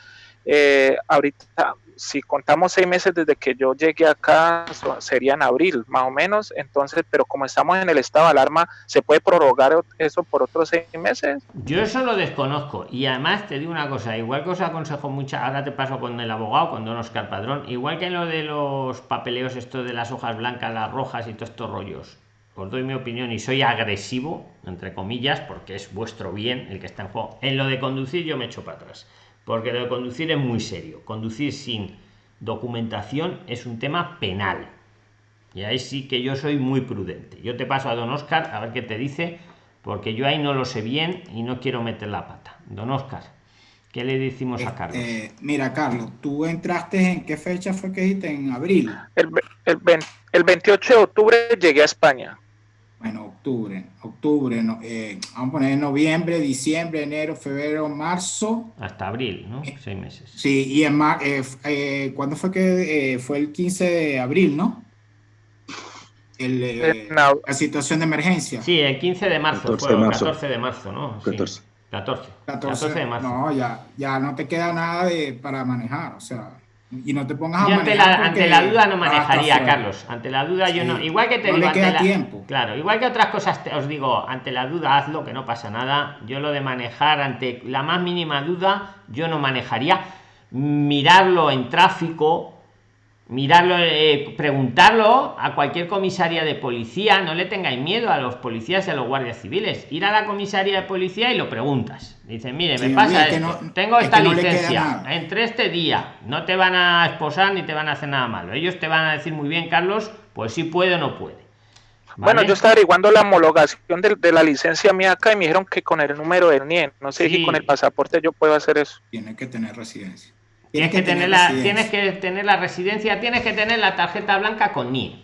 Eh, ahorita, si contamos seis meses desde que yo llegué acá, sería en abril, más o menos. Entonces, pero como estamos en el estado de alarma, ¿se puede prorrogar eso por otros seis meses? Yo eso lo desconozco. Y además te digo una cosa, igual que os aconsejo mucha, ahora te paso con el abogado, con Don Oscar Padrón, igual que lo de los papeleos, esto de las hojas blancas, las rojas y todos estos rollos os doy mi opinión y soy agresivo, entre comillas, porque es vuestro bien el que está en juego. En lo de conducir yo me echo para atrás, porque lo de conducir es muy serio. Conducir sin documentación es un tema penal. Y ahí sí que yo soy muy prudente. Yo te paso a don Oscar a ver qué te dice, porque yo ahí no lo sé bien y no quiero meter la pata. Don Oscar, ¿qué le decimos a Carlos? Eh, mira, Carlos, tú entraste en qué fecha fue que dijiste? En abril. El, el, el 28 de octubre llegué a España bueno, octubre, octubre, no, eh, vamos a poner noviembre, diciembre, enero, febrero, marzo. Hasta abril, ¿no? Eh, Seis meses. Sí, y en mar, eh, eh ¿cuándo fue que fue el 15 de abril, no? El, no. La situación de emergencia. Sí, el 15 de marzo, 14 fue, de marzo. 14 de marzo, ¿no? 14. 14. 14. de marzo. No, ya, ya no te queda nada de, para manejar, o sea y no te pongas a ante la, ante la duda no manejaría, Carlos. Ante la duda yo no. Igual que te no digo. Le queda tiempo. Claro, igual que otras cosas os digo, ante la duda hazlo, que no pasa nada. Yo lo de manejar ante la más mínima duda, yo no manejaría. Mirarlo en tráfico, mirarlo, eh, preguntarlo a cualquier comisaría de policía, no le tengáis miedo a los policías y a los guardias civiles. Ir a la comisaría de policía y lo preguntas. Dicen, mire, me pasa esto, tengo esta licencia, entre este día, no te van a esposar ni te van a hacer nada malo. Ellos te van a decir muy bien, Carlos, pues si puede o no puede. Bueno, yo estaba averiguando la homologación de, la licencia mía acá y me dijeron que con el número del NIE, no sé si con el pasaporte yo puedo hacer eso. Tiene que tener residencia. Tienes que, tener, la, tienes que tener la residencia, tienes que tener la tarjeta blanca con NIE.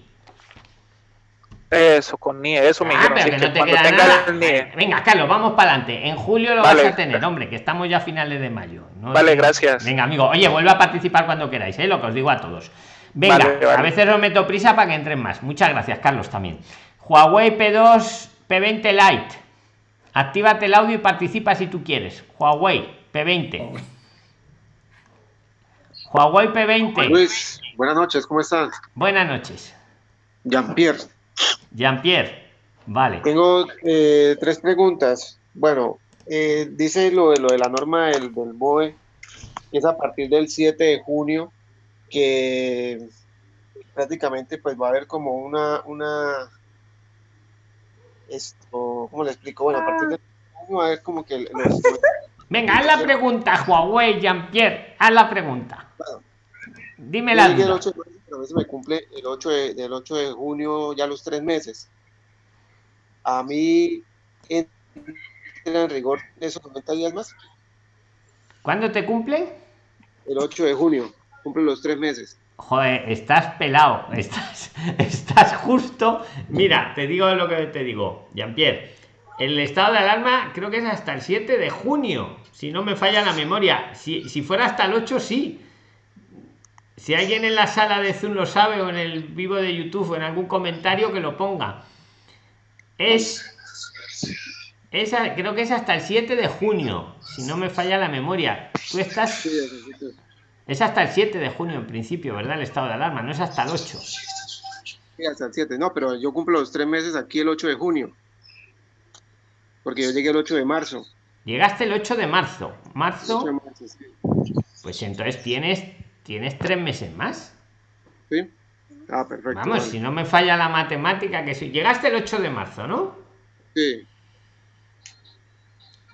Eso, con NIE, eso me ah, dijeron. Venga, Carlos, vamos para adelante. En julio lo vas a tener, hombre, que estamos ya a finales de mayo. vale, gracias. Venga, amigo, oye, vuelve a participar cuando queráis, ¿eh? lo que os digo a todos. Venga, a veces os meto prisa para que entren más. Muchas gracias, Carlos, también. Huawei P2 P20 Lite. Actívate el audio y participa si tú quieres. Huawei P20. Huawei P20. Luis, buenas noches, ¿cómo estás? Buenas noches. Jean-Pierre. Jean-Pierre, vale. Tengo eh, tres preguntas. Bueno, eh, dice lo de, lo de la norma del, del BOE, que es a partir del 7 de junio, que prácticamente pues va a haber como una, una, esto, ¿cómo le explico? Bueno, a partir del junio va a haber como que los, Venga, haz la pregunta, Huawei, Jean-Pierre, haz la pregunta. Dime la duda. El 8 de, me cumple el 8 de, del 8 de junio ya los tres meses. A mí entra en rigor esos 90 días más. ¿Cuándo te cumple? El 8 de junio, cumple los tres meses. Joder, estás pelado, (laughs) estás, estás justo. Mira, te digo lo que te digo, Jean-Pierre el estado de alarma creo que es hasta el 7 de junio, si no me falla la memoria. Si, fuera hasta el 8, sí. Si alguien en la sala de Zoom lo sabe o en el vivo de YouTube o en algún comentario que lo ponga. Es, esa creo que es hasta el 7 de junio, si no me falla la memoria. Tú estás... Es hasta el 7 de junio en principio, ¿verdad? El estado de alarma, no es hasta el 8. Sí, hasta el 7, no, pero yo cumplo los tres meses aquí el 8 de junio. Porque yo llegué el 8 de marzo. Llegaste el 8 de marzo. Marzo. Pues entonces tienes, tienes tres meses más. Sí. Ah, perfecto. Vamos, si no me falla la matemática, que si llegaste el 8 de marzo, ¿no? Sí.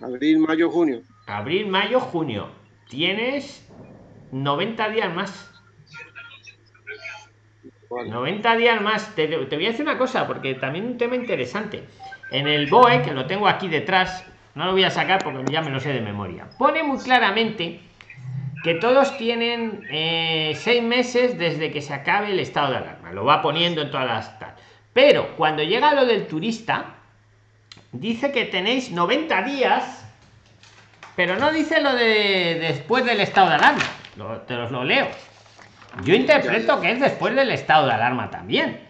Abril, mayo, junio. Abril, mayo, junio. Tienes 90 días más. 90 días más. Te, te, voy a decir una cosa, porque también un tema interesante. En el BOE, que lo tengo aquí detrás, no lo voy a sacar porque ya me lo sé de memoria. Pone muy claramente que todos tienen eh, seis meses desde que se acabe el estado de alarma. Lo va poniendo en todas las... Pero cuando llega lo del turista, dice que tenéis 90 días, pero no dice lo de después del estado de alarma. te los lo leo. Yo interpreto que es después del estado de alarma también.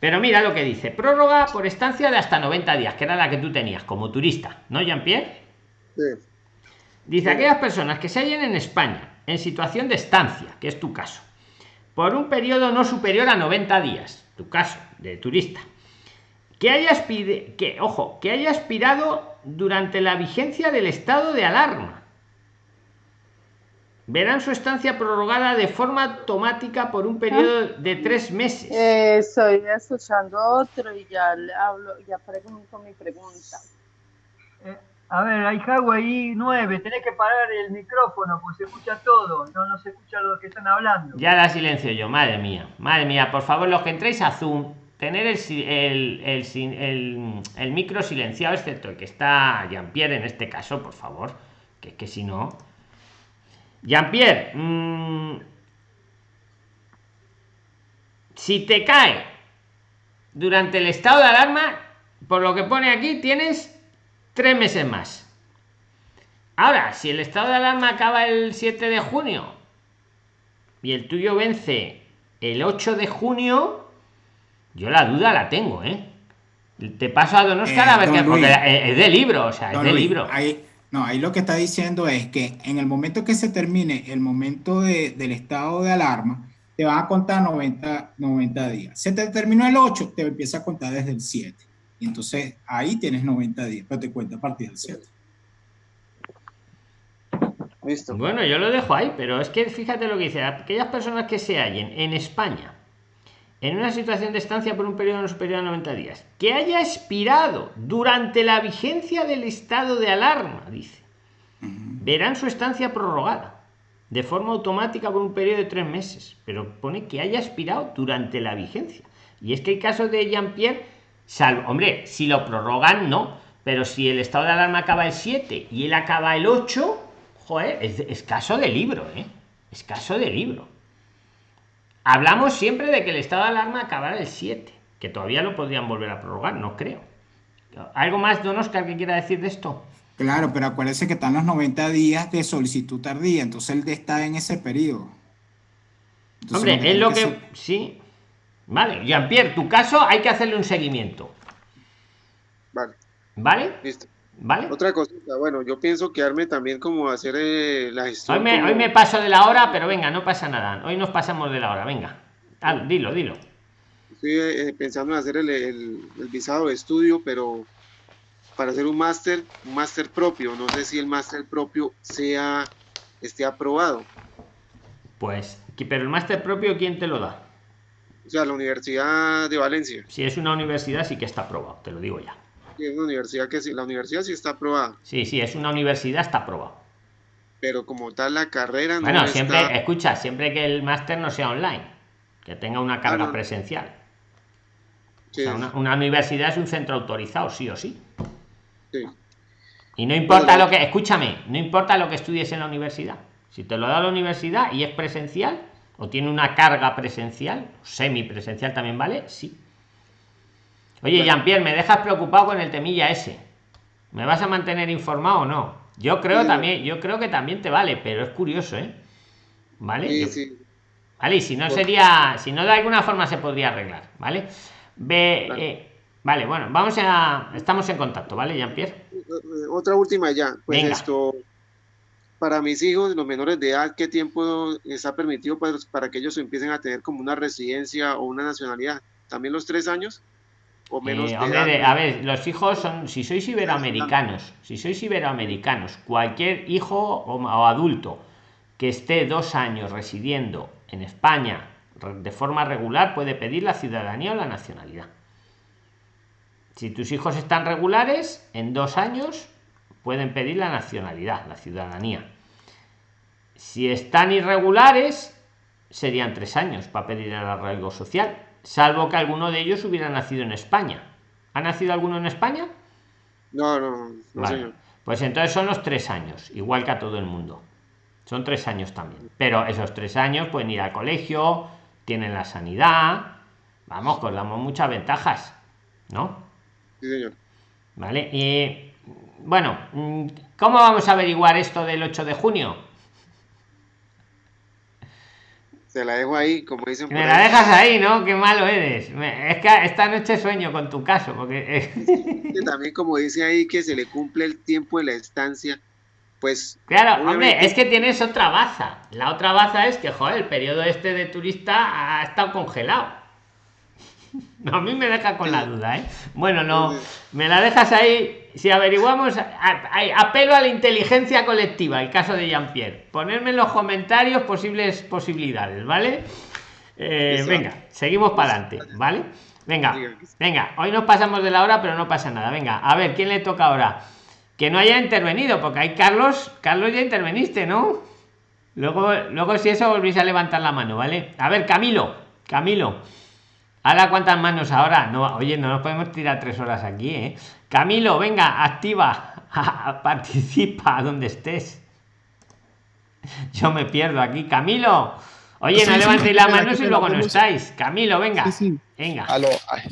Pero mira lo que dice, prórroga por estancia de hasta 90 días, que era la que tú tenías como turista, ¿no, Jean-Pierre? Sí. Dice, aquellas personas que se hallen en España en situación de estancia, que es tu caso, por un periodo no superior a 90 días, tu caso de turista, que haya que ojo, que haya expirado durante la vigencia del estado de alarma. Verán su estancia prorrogada de forma automática por un periodo de tres meses. estoy escuchando otro y ya le hablo, ya pregunto mi pregunta. Eh, a ver, hay Huawei 9, tenés que parar el micrófono, pues se escucha todo, no, no se escucha lo que están hablando. Ya la silencio yo, madre mía, madre mía, por favor, los que entréis a Zoom, tener el, el, el, el micro silenciado, excepto el que está Jean-Pierre en este caso, por favor, que es que si no... Jean-Pierre, mmm, si te cae durante el estado de alarma, por lo que pone aquí, tienes tres meses más. Ahora, si el estado de alarma acaba el 7 de junio y el tuyo vence el 8 de junio, yo la duda la tengo, ¿eh? Te paso a Don Oscar a ver qué, porque es de libro, o sea, es de libro. Ahí, no, ahí lo que está diciendo es que en el momento que se termine el momento del estado de alarma, te van a contar 90, 90 días. Se te terminó el 8, te empieza a contar desde el 7. Y entonces ahí tienes 90 días, pero te cuenta a partir del 7. Listo. Bueno, yo lo dejo ahí, pero es que fíjate lo que dice, aquellas personas que se hallen en España en una situación de estancia por un periodo no superior a 90 días, que haya expirado durante la vigencia del estado de alarma, dice, verán su estancia prorrogada de forma automática por un periodo de tres meses, pero pone que haya expirado durante la vigencia. Y es que el caso de Jean-Pierre Salvo, hombre, si lo prorrogan, no. Pero si el estado de alarma acaba el 7 y él acaba el 8, joder, es, es caso de libro, ¿eh? Es caso de libro. Hablamos siempre de que el estado de alarma acabará el 7, que todavía lo podrían volver a prorrogar, no creo. ¿Algo más, don Oscar, que quiera decir de esto? Claro, pero acuérdense que están los 90 días de solicitud tardía, entonces él está en ese periodo. Hombre, es lo que... Sí, Vale, Jean-Pierre, tu caso hay que hacerle un seguimiento. Vale. ¿Vale? Listo. ¿Vale? Otra cosita, bueno, yo pienso quedarme también como hacer eh, la gestión. Hoy me, hoy me, paso de la hora, pero venga, no pasa nada. Hoy nos pasamos de la hora, venga. dilo, dilo. Estoy eh, pensando en hacer el, el, visado de estudio, pero para hacer un máster, un máster propio. No sé si el máster propio sea esté aprobado. Pues, pero el máster propio, ¿quién te lo da? O sea, la Universidad de Valencia. Si es una universidad, sí que está aprobado, te lo digo ya. Es una universidad que sí, la universidad sí está aprobada. Sí, sí, es una universidad, está aprobado. Pero como tal, la carrera no Bueno, siempre, escucha, siempre que el máster no sea online, que tenga una carga ah, presencial. o sea, una, universidad es un centro autorizado, sí o sí. Sí. Y no importa lo que, escúchame, no importa lo que estudies en la universidad. Si te lo da la universidad y es presencial, o tiene una carga presencial, semipresencial también vale, sí. Oye, Jean-Pierre, me dejas preocupado con el temilla ese. ¿Me vas a mantener informado o no? Yo creo también, yo creo que también te vale, pero es curioso, ¿eh? ¿Vale? Vale, y si no sería, si no de alguna forma se podría arreglar, ¿vale? Ve. Eh, vale, bueno, vamos a, estamos en contacto, ¿vale, Jean-Pierre? Eh, eh, otra última ya, pues esto, para mis hijos, los menores de edad, ¿qué tiempo está permitido para, para que ellos empiecen a tener como una residencia o una nacionalidad? ¿También los tres años? O menos Eh, a ver, los hijos son, si sois iberoamericanos, si sois iberoamericanos, cualquier hijo o, o adulto que esté dos años residiendo en España de forma regular puede pedir la ciudadanía o la nacionalidad. Si tus hijos están regulares, en dos años pueden pedir la nacionalidad, la ciudadanía. Si están irregulares, serían tres años para pedir el arraigo social, salvo que alguno de ellos hubiera nacido en España. ¿Ha nacido alguno en España? No, no, no, Vale. señor. Pues entonces son los tres años, igual que a todo el mundo. Son tres años también. Pero esos tres años pueden ir al colegio, tienen la sanidad. Vamos, que os damos muchas ventajas, ¿no? Sí, señor. Vale. Y bueno, mm, ¿cómo vamos a averiguar esto del 8 de junio? Se la dejo ahí, como dicen Me la ahí. dejas ahí, ¿no? Qué malo eres. Es que esta noche sueño con tu caso, porque Que también como dice ahí que se le cumple el tiempo de la estancia, pues Claro, obviamente- hombre, es que tienes otra baza. La otra baza es que, joder, el periodo este de turista ha estado congelado. (laughs) A mí me deja con la duda, ¿eh? Bueno, no, me la dejas ahí. Si averiguamos, apelo a la inteligencia colectiva, el caso de Jean-Pierre. Ponerme en los comentarios posibles posibilidades, ¿vale? Eh, venga, seguimos para adelante, ¿vale? Venga, venga, hoy nos pasamos de la hora, pero no pasa nada. Venga, a ver, ¿quién le toca ahora? Que no haya intervenido, porque hay Carlos, Carlos ya interveniste, ¿no? Luego, luego si eso volvéis a levantar la mano, ¿vale? A ver, Camilo, Camilo. Ahora cuántas manos ahora. No, oye, no nos podemos tirar tres horas aquí, ¿eh? Camilo, venga, activa, (laughs) participa donde estés. Yo me pierdo aquí, Camilo. Oye, Sí, no sí, levantéis que y me luego no estáis. Camilo, venga. Sí, sí. Venga. Aló, ay,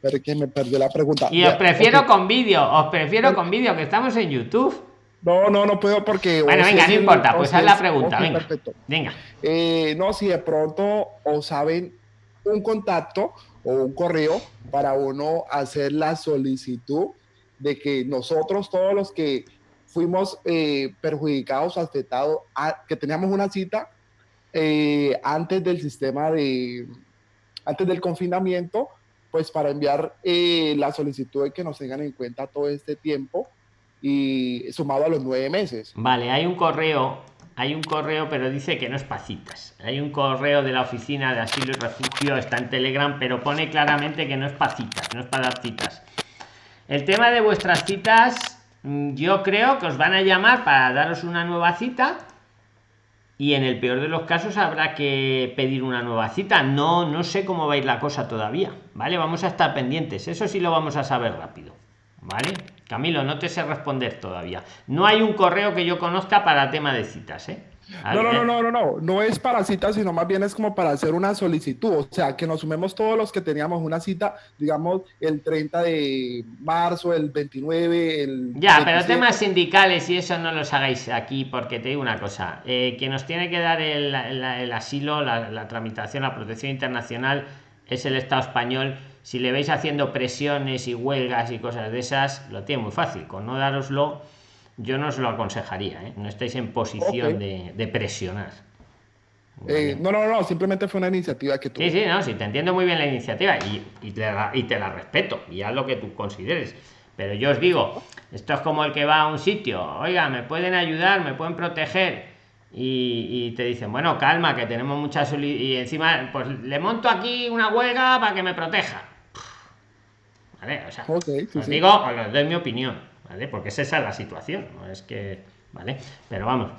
pero que me perdió la pregunta. Y os prefiero con vídeo, os prefiero con vídeo, que estamos en YouTube. No, no, no puedo porque... Bueno, venga, si no importa, pues si haz la pregunta, venga. perfecto. Venga. Eh, no, si de pronto o saben un contacto o un correo para uno hacer la solicitud de que nosotros, todos los que fuimos eh, perjudicados, afectados, que teníamos una cita eh, antes del sistema de, antes del confinamiento, pues para enviar eh, la solicitud de que nos tengan en cuenta todo este tiempo y sumado a los nueve meses. Vale, hay un correo, hay un correo, pero dice que no es para citas. Hay un correo de la oficina de asilo y refugio, está en Telegram, pero pone claramente que no es para citas, no es para dar citas. El tema de vuestras citas, mm, yo creo que os van a llamar para daros una nueva cita y en el peor de los casos habrá que pedir una nueva cita. No, no sé cómo va a ir la cosa todavía, ¿vale? Vamos a estar pendientes, eso sí lo vamos a saber rápido, ¿vale? Camilo, no te sé responder todavía. No hay un correo que yo conozca para tema de citas, ¿eh? No, no, no, no, no, no, no es para cita, sino más bien es como para hacer una solicitud, o sea, que nos sumemos todos los que teníamos una cita, digamos, el 30 de marzo, el 29, el... Ya, pero 27. temas sindicales y eso no los hagáis aquí, porque te digo una cosa, eh, quien nos tiene que dar el, el- el asilo, la, la tramitación, la protección internacional es el Estado español. Si le veis haciendo presiones y huelgas y cosas de esas, lo tiene muy fácil. Con no daroslo, yo no os lo aconsejaría, ¿eh? no estáis en posición de, de presionar. Eh, no, no, no, simplemente fue una iniciativa que tuve. Sí, sí, no, sí, te entiendo muy bien la iniciativa y, y te, la, y te la respeto y haz lo que tú consideres. Pero yo os digo, esto es como el que va a un sitio, oiga, me pueden ayudar, me pueden proteger y, y te dicen, bueno, calma, que tenemos muchas y encima, pues le monto aquí una huelga para que me proteja. ¿Vale? O sea, sí, os sí. digo, os doy mi opinión, ¿vale? Porque es esa la situación, no es que, ¿vale? Pero vamos.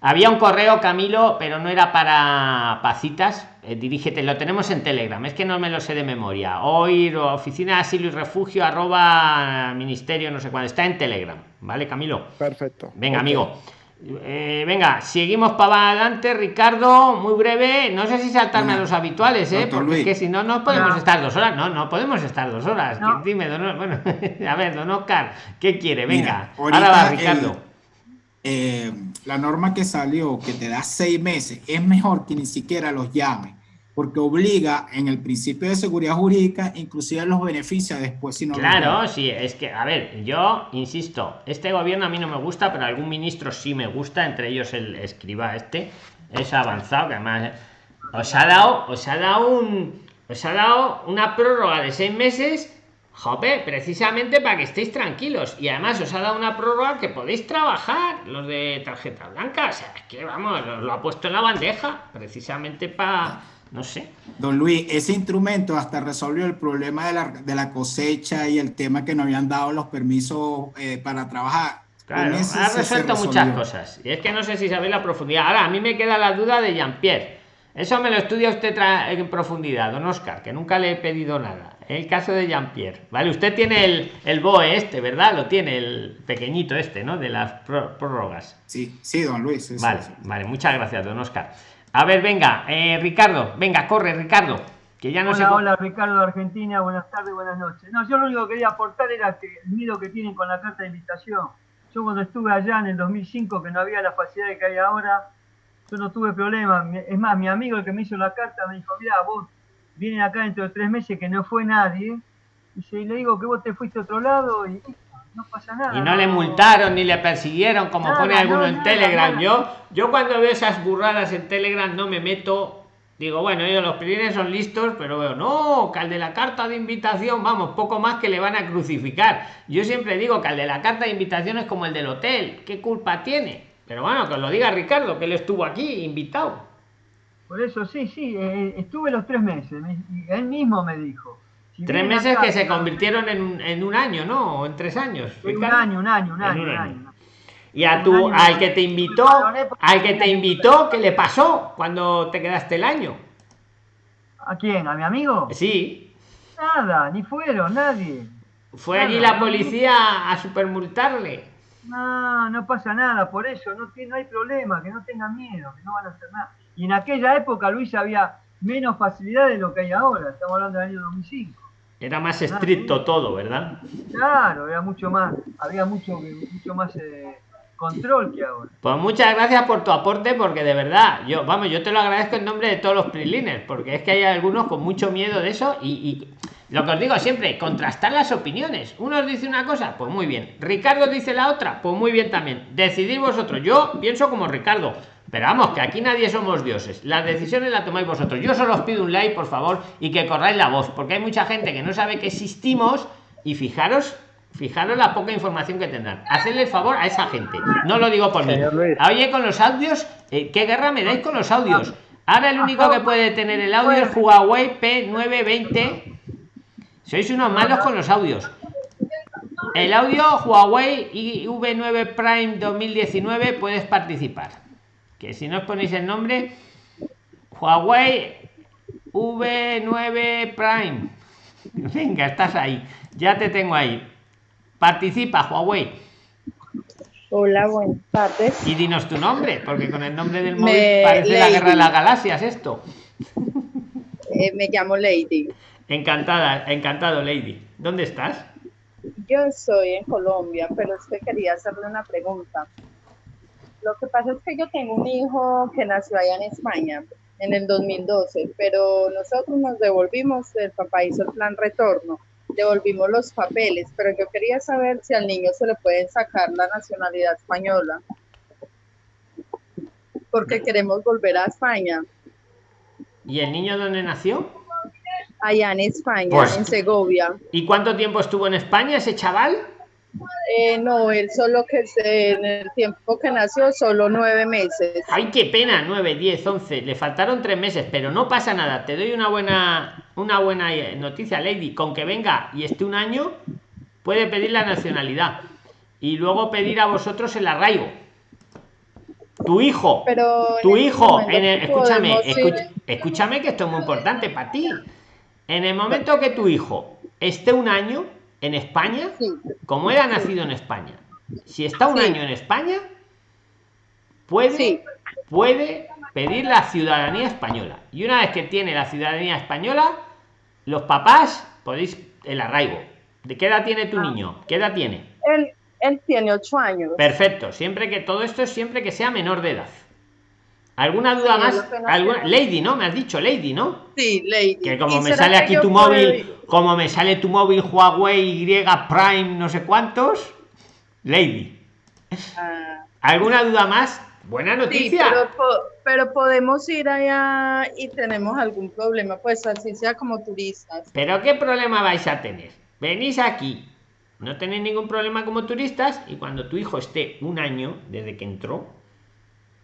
Había un correo, Camilo, pero no era para pacitas. Eh, dirígete, lo tenemos en Telegram, es que no me lo sé de memoria. Hoy, oficina de asilo y refugio, arroba ministerio, no sé cuál. Está en Telegram, ¿vale, Camilo? Perfecto. Venga, amigo. Eh, venga, seguimos para adelante, Ricardo, muy breve. No sé si saltarme a los habituales, ¿eh? Porque es Luis. que si no, no podemos No. estar dos horas. No, no podemos estar dos horas. No. Dime, don, bueno, (laughs) a ver, don Oscar, ¿qué quiere? Venga, ahora va, el- Ricardo. eh, la norma que salió, que te da seis meses, es mejor que ni siquiera los llame, porque obliga en el principio de seguridad jurídica, inclusive los beneficia después si no los Claro, sí, es que, a ver, yo insisto, este gobierno a mí no me gusta, pero algún ministro sí me gusta, entre ellos el escriba este, es avanzado, que además eh, os ha dado, os ha dado un, os ha dado una prórroga de seis meses Jope, precisamente para que estéis tranquilos. Y además os ha dado una prórroga que podéis trabajar, los de tarjeta blanca. O sea, es que vamos, os lo ha puesto en la bandeja, precisamente para, no sé. Don Luis, ese instrumento hasta resolvió el problema de la, de la cosecha y el tema que no habían dado los permisos eh, para trabajar. Claro, ha resuelto muchas cosas. Y es que no sé si sabéis la profundidad. Ahora, a mí me queda la duda de Jean-Pierre. Eso me lo estudia usted en profundidad, don Oscar, que nunca le he pedido nada. El caso de Jean-Pierre. Vale, usted tiene el, el BOE este, ¿verdad? Lo tiene el pequeñito este, ¿no? De las pró- prórrogas. Sí, sí, don Luis. sí, sí, Vale, sí. vale, muchas gracias, don Oscar. A ver, venga, eh, Ricardo, venga, corre, Ricardo. Que ya no hola, cómo- hola, Ricardo de Argentina, buenas tardes, buenas noches. No, yo lo único que quería aportar era que el miedo que tienen con la carta de invitación. Yo cuando estuve allá en el 2005, que no había la facilidad que hay ahora, yo no tuve problema. Es más, mi amigo el que me hizo la carta me dijo, mira, vos vienen acá dentro de tres meses que no fue nadie. Y le digo que vos te fuiste a otro lado y no pasa nada. Y no le multaron ni le persiguieron, como Nada, pone alguno no, en Telegram. nada. Yo, yo cuando veo esas burradas en Telegram no me meto. Digo, bueno, ellos los pilines son listos, pero veo, no, que al de la carta de invitación, vamos, poco más que le van a crucificar. Yo siempre digo que al de la carta de invitación es como el del hotel, ¿qué culpa tiene? Pero bueno, que os lo diga Ricardo, que él estuvo aquí invitado. Por eso, sí, sí, eh, estuve los tres meses. él mismo me dijo. Tres meses que se convirtieron en un, en un año, ¿no? O en tres años. Un año, un año, un En año, un año. Y a tu, al que te invitó, al que te invitó, ¿qué le pasó cuando te quedaste el año? ¿A quién? ¿A mi amigo? Sí, Nada, ni fueron, nadie. fue Nada, allí la policía a supermultarle. No, no pasa nada, por eso, no, tiene- no hay problema, que no tengan miedo, que no van a hacer nada. Y en aquella época, Luis, había menos facilidad de lo que hay ahora, estamos hablando del año 2005. Era más estricto todo, ¿verdad? Claro, era mucho más, había mucho, mucho más eh, control que ahora. Pues muchas gracias por tu aporte, porque de verdad, yo, vamos, yo te lo agradezco en nombre de todos los prilines, porque es que hay algunos con mucho miedo de eso y, y lo que os digo siempre, contrastar las opiniones. Uno os dice una cosa, pues muy bien. Ricardo dice la otra, pues muy bien también. Decidid vosotros. Yo pienso como Ricardo. Pero vamos, que aquí nadie somos dioses. Las decisiones las tomáis vosotros. Yo solo os pido un like, por favor, y que corráis la voz, porque hay mucha gente que no sabe que existimos y fijaros, fijaros la poca información que tendrán. Hacedle el favor a esa gente. No lo digo por mí. Luis. Oye, con los audios, eh, ¿qué guerra me dais con los audios? Ahora el único que puede tener el audio es Huawei P920. Sois unos malos con los audios. El audio Huawei IV9 Prime 2019 puedes participar. Que si no os ponéis el nombre, Huawei V9 Prime. (laughs) Venga, estás ahí. Ya te tengo ahí. Participa, Huawei. Hola, buenas tardes. Y dinos tu nombre, porque con el nombre del Me- móvil parece la guerra de las galaxias esto. Eh, me llamo Lady. Encantada, encantado, Lady. ¿Dónde estás? Yo estoy en Colombia, pero es que quería hacerle una pregunta. Lo que pasa es que yo tengo un hijo que nació allá en España en el 2012, pero nosotros nos devolvimos, el papá hizo el plan retorno, devolvimos los papeles, pero yo quería saber si al niño se le puede sacar la nacionalidad española, porque queremos volver a España, ¿Y el niño dónde nació? allá en España, Pues- en Segovia. ¿Y cuánto tiempo estuvo en España ese chaval? Eh, no, él solo que se- en el tiempo que nació, solo nueve meses. Ay, qué pena, 9, 10, 11. Le faltaron tres meses, pero no pasa nada. Te doy una buena, una buena eh, noticia, Lady. Con que venga y esté un año, puede pedir la nacionalidad. Y luego pedir a vosotros el arraigo. Tu hijo, Pero tu este hijo, en el- escúchame, escuch- escúchame que esto es muy importante para ti. En el momento que tu hijo esté un año en España, como él ha nacido en España, si está un Sí. año en España, puede, puede pedir la ciudadanía española. Y una vez que tiene la ciudadanía española, los papás podéis el arraigo. ¿De qué edad tiene tu Ah. niño? ¿Qué edad tiene? Él, él tiene ocho años. Perfecto, siempre que todo esto es siempre que sea menor de edad. ¿Alguna duda Sí, más? ¿Alguna? Lady, ¿no? Me has dicho Lady, ¿no? Sí, Lady. Que como ¿Y me sale aquí tu móvil? Como me sale tu móvil Huawei Y Prime no sé cuántos, Lady. Ah, ¿Alguna duda más? Buena sí, noticia. pero, po- pero podemos ir allá y tenemos algún problema, pues así sea como turistas. Pero qué problema vais a tener. venís aquí, no tenéis ningún problema como turistas y cuando tu hijo esté un año desde que entró,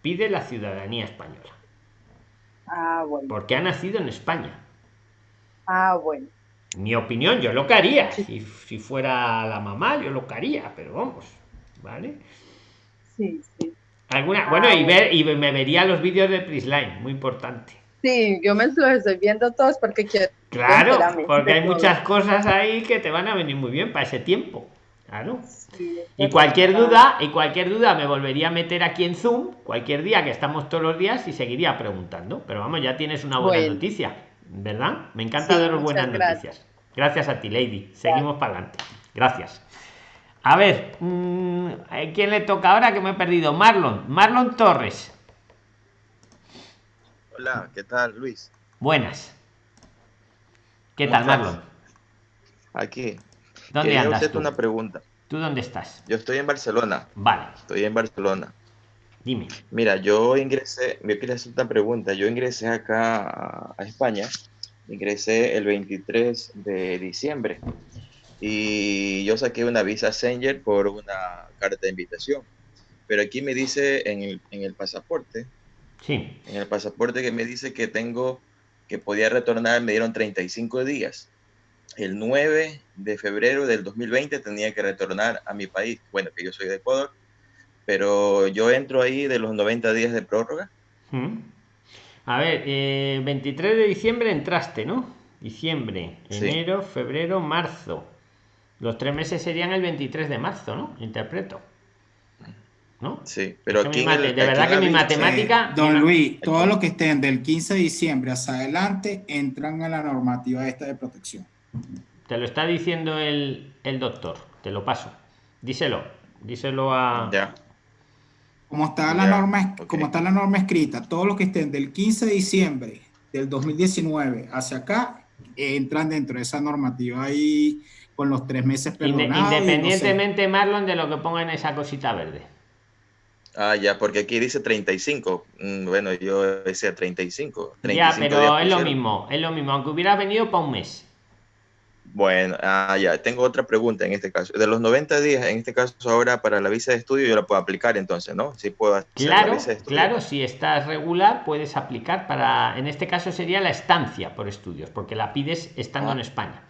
pide la ciudadanía española. Ah, bueno. Porque ha nacido en España. Ah, bueno. Mi opinión, yo lo que haría. Si, si fuera la mamá, yo lo que haría, pero vamos, ¿vale? Sí, sí. Alguna, bueno, y ver y me vería los vídeos de Prisline, muy importante. Sí, yo me los estoy viendo todos porque quiero Claro, porque hay muchas cosas ahí que te van a venir muy bien para ese tiempo. Claro. Sí, Y cualquier duda, y cualquier duda me volvería a meter aquí en Zoom, cualquier día que estamos todos los días y seguiría preguntando. Pero vamos, ya tienes una buena Bueno. noticia, ¿verdad? Me encanta Sí, daros buenas gracias. noticias. Gracias a ti, Lady. Seguimos para adelante. Gracias. A ver, mm, ¿a ¿quién le toca ahora que me he perdido? Marlon. Marlon Torres. Hola, ¿qué tal, Luis? Buenas. ¿Qué ¿Cómo tal, estás? Marlon? Aquí. ¿Dónde Quería andas hacerte tú? una pregunta. ¿Tú dónde estás? Yo estoy en Barcelona. Vale, Estoy en Barcelona. Dime. Mira, yo ingresé, yo quería hacer una pregunta. Yo ingresé acá a, a España, ingresé el 23 de diciembre y yo saqué una visa Sanger por una carta de invitación. Pero aquí me dice en el, en el pasaporte, Sí. en el pasaporte que me dice que tengo, que podía retornar, me dieron 35 días. El 9 de febrero del 2020 tenía que retornar a mi país. Bueno, que yo soy de Ecuador, pero yo entro ahí de los 90 días de prórroga. Mm. A ver, eh, 23 de diciembre entraste, ¿no? Diciembre, Sí. enero, febrero, marzo. Los tres meses serían el 23 de marzo, ¿no? Interpreto. ¿No? Sí, pero aquí en el- de aquí verdad en que mi matemática. Don Luis, todos los que estén del 15 de diciembre hacia adelante entran a la normativa esta de protección. Te lo está diciendo el, el doctor. Te lo paso. Díselo. Díselo a. Ya. Como está la Ya, norma, ok. como está la norma escrita, todos los que estén del 15 de diciembre del 2019 hacia acá eh, entran dentro de esa normativa ahí con los tres meses perdonados. y no sé. independientemente, Marlon, de lo que ponga en esa cosita verde. Ah, ya, porque aquí dice 35. Mm, Bueno, yo decía 35. Ya, 35 pero días es lo mismo. Es lo mismo. Aunque hubiera venido para un mes. Bueno, ah, ya, tengo otra pregunta en este caso. De los 90 días, en este caso ahora para la visa de estudio, yo la puedo aplicar entonces, ¿no? Sí puedo hacer la Claro, visa de estudio. claro, si estás regular puedes aplicar para, en este caso sería la estancia por estudios, porque la pides estando Ah. en España.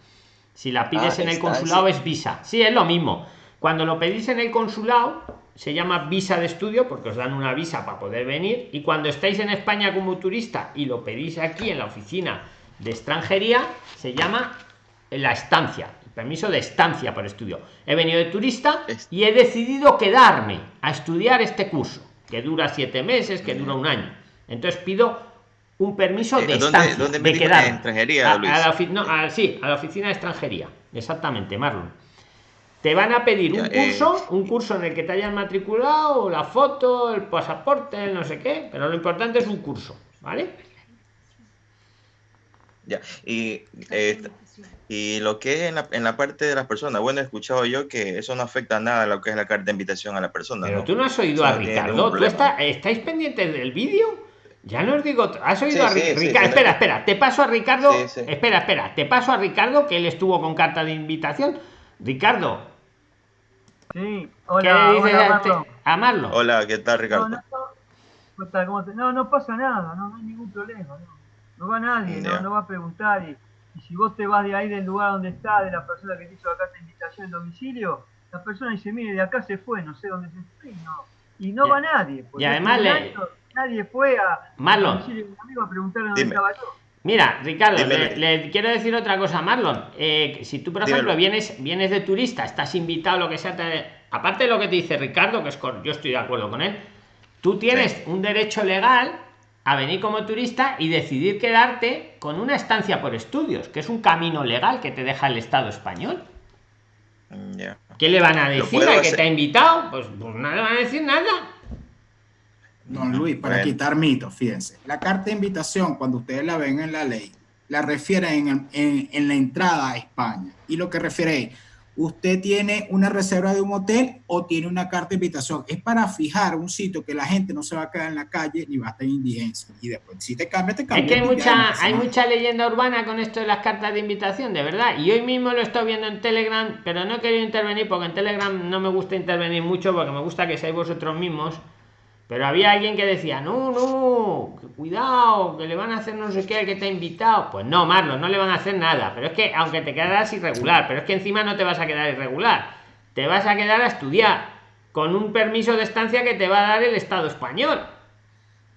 Si la pides Ah, en el consulado es visa. Sí, es lo mismo. Cuando lo pedís en el consulado se llama visa de estudio porque os dan una visa para poder venir y cuando estáis en España como turista y lo pedís aquí en la oficina de extranjería se llama la estancia, el permiso de estancia por estudio. He venido de turista y he decidido quedarme a estudiar este curso, que dura siete meses, que dura un año. Entonces pido un permiso Eh, de ¿dónde- estancia, dónde me de quedarme. extranjería, A- a Luis. la no, a- sí, a la oficina de extranjería. Exactamente, Marlon. Te van a pedir un eh. curso, un curso en el que te hayas matriculado, la foto, el pasaporte, el no sé qué, pero lo importante es un curso, ¿vale? Ya, y, eh, y lo que es en la, en la parte de las personas, bueno, he escuchado yo que eso no afecta nada a lo que es la carta de invitación a la persona. Pero ¿no? tú no has oído a Ricardo. ¿Tú está- estáis pendientes del vídeo? Ya no os digo. ¿Has oído Sí, a sí, Ricardo? sí, espera, espera. Te paso a Ricardo. Sí, sí. Espera, espera. Te paso a Ricardo, que él estuvo con carta de invitación. Ricardo, Sí, ¿qué hola, dices hola, a Marlon? Hola, ¿qué tal, Ricardo? No, no, ¿cómo está? ¿Cómo te- no, no pasa nada, no, no hay ningún problema. No, no va nadie, no, Ya. no va a preguntar. Y, y si vos te vas de ahí del lugar donde está, de la persona que te hizo la carta de invitación en domicilio, la persona dice, mire, de acá se fue, no sé dónde se fue, y no, y no Y- va nadie. porque y además le- año nadie fue a, Marlon. un amigo a preguntarle dónde Dime. estaba yo. Mira, Ricardo, Dime, le, quiero decir otra cosa, Marlon. Eh, si tú, por Dímelo. ejemplo, vienes, vienes de turista, estás invitado, lo que sea, te- aparte de lo que te dice Ricardo, que es cor- yo estoy de acuerdo con él, tú tienes Sí. un derecho legal a venir como turista y decidir quedarte con una estancia por estudios, que es un camino legal que te deja el Estado español. Mm. ¿Qué le van a decir al que te ha invitado? Pues, pues no le van a decir nada. Don Luis, para Bueno. quitar mitos, fíjense. La carta de invitación, cuando ustedes la ven en la ley, la refiere en, el- en- en la entrada a España. Y lo que refiere es usted tiene una reserva de un hotel o tiene una carta de invitación. Es para fijar un sitio que la gente no se va a quedar en la calle ni va a estar en indigencia. Y después, si te cambia, te cambia. Es que hay mucha, hay mucha leyenda urbana con esto de las cartas de invitación, de verdad. Y hoy mismo lo estoy viendo en Telegram, pero no he querido intervenir porque en Telegram no me gusta intervenir mucho porque me gusta que seáis vosotros mismos. Pero había alguien que decía, no, no, cuidado, que le van a hacer no sé qué al que te ha invitado. Pues no, Marlon, no le van a hacer nada. Pero es que, aunque te quedas irregular, pero es que encima no te vas a quedar irregular. Te vas a quedar a estudiar con un permiso de estancia que te va a dar el Estado español.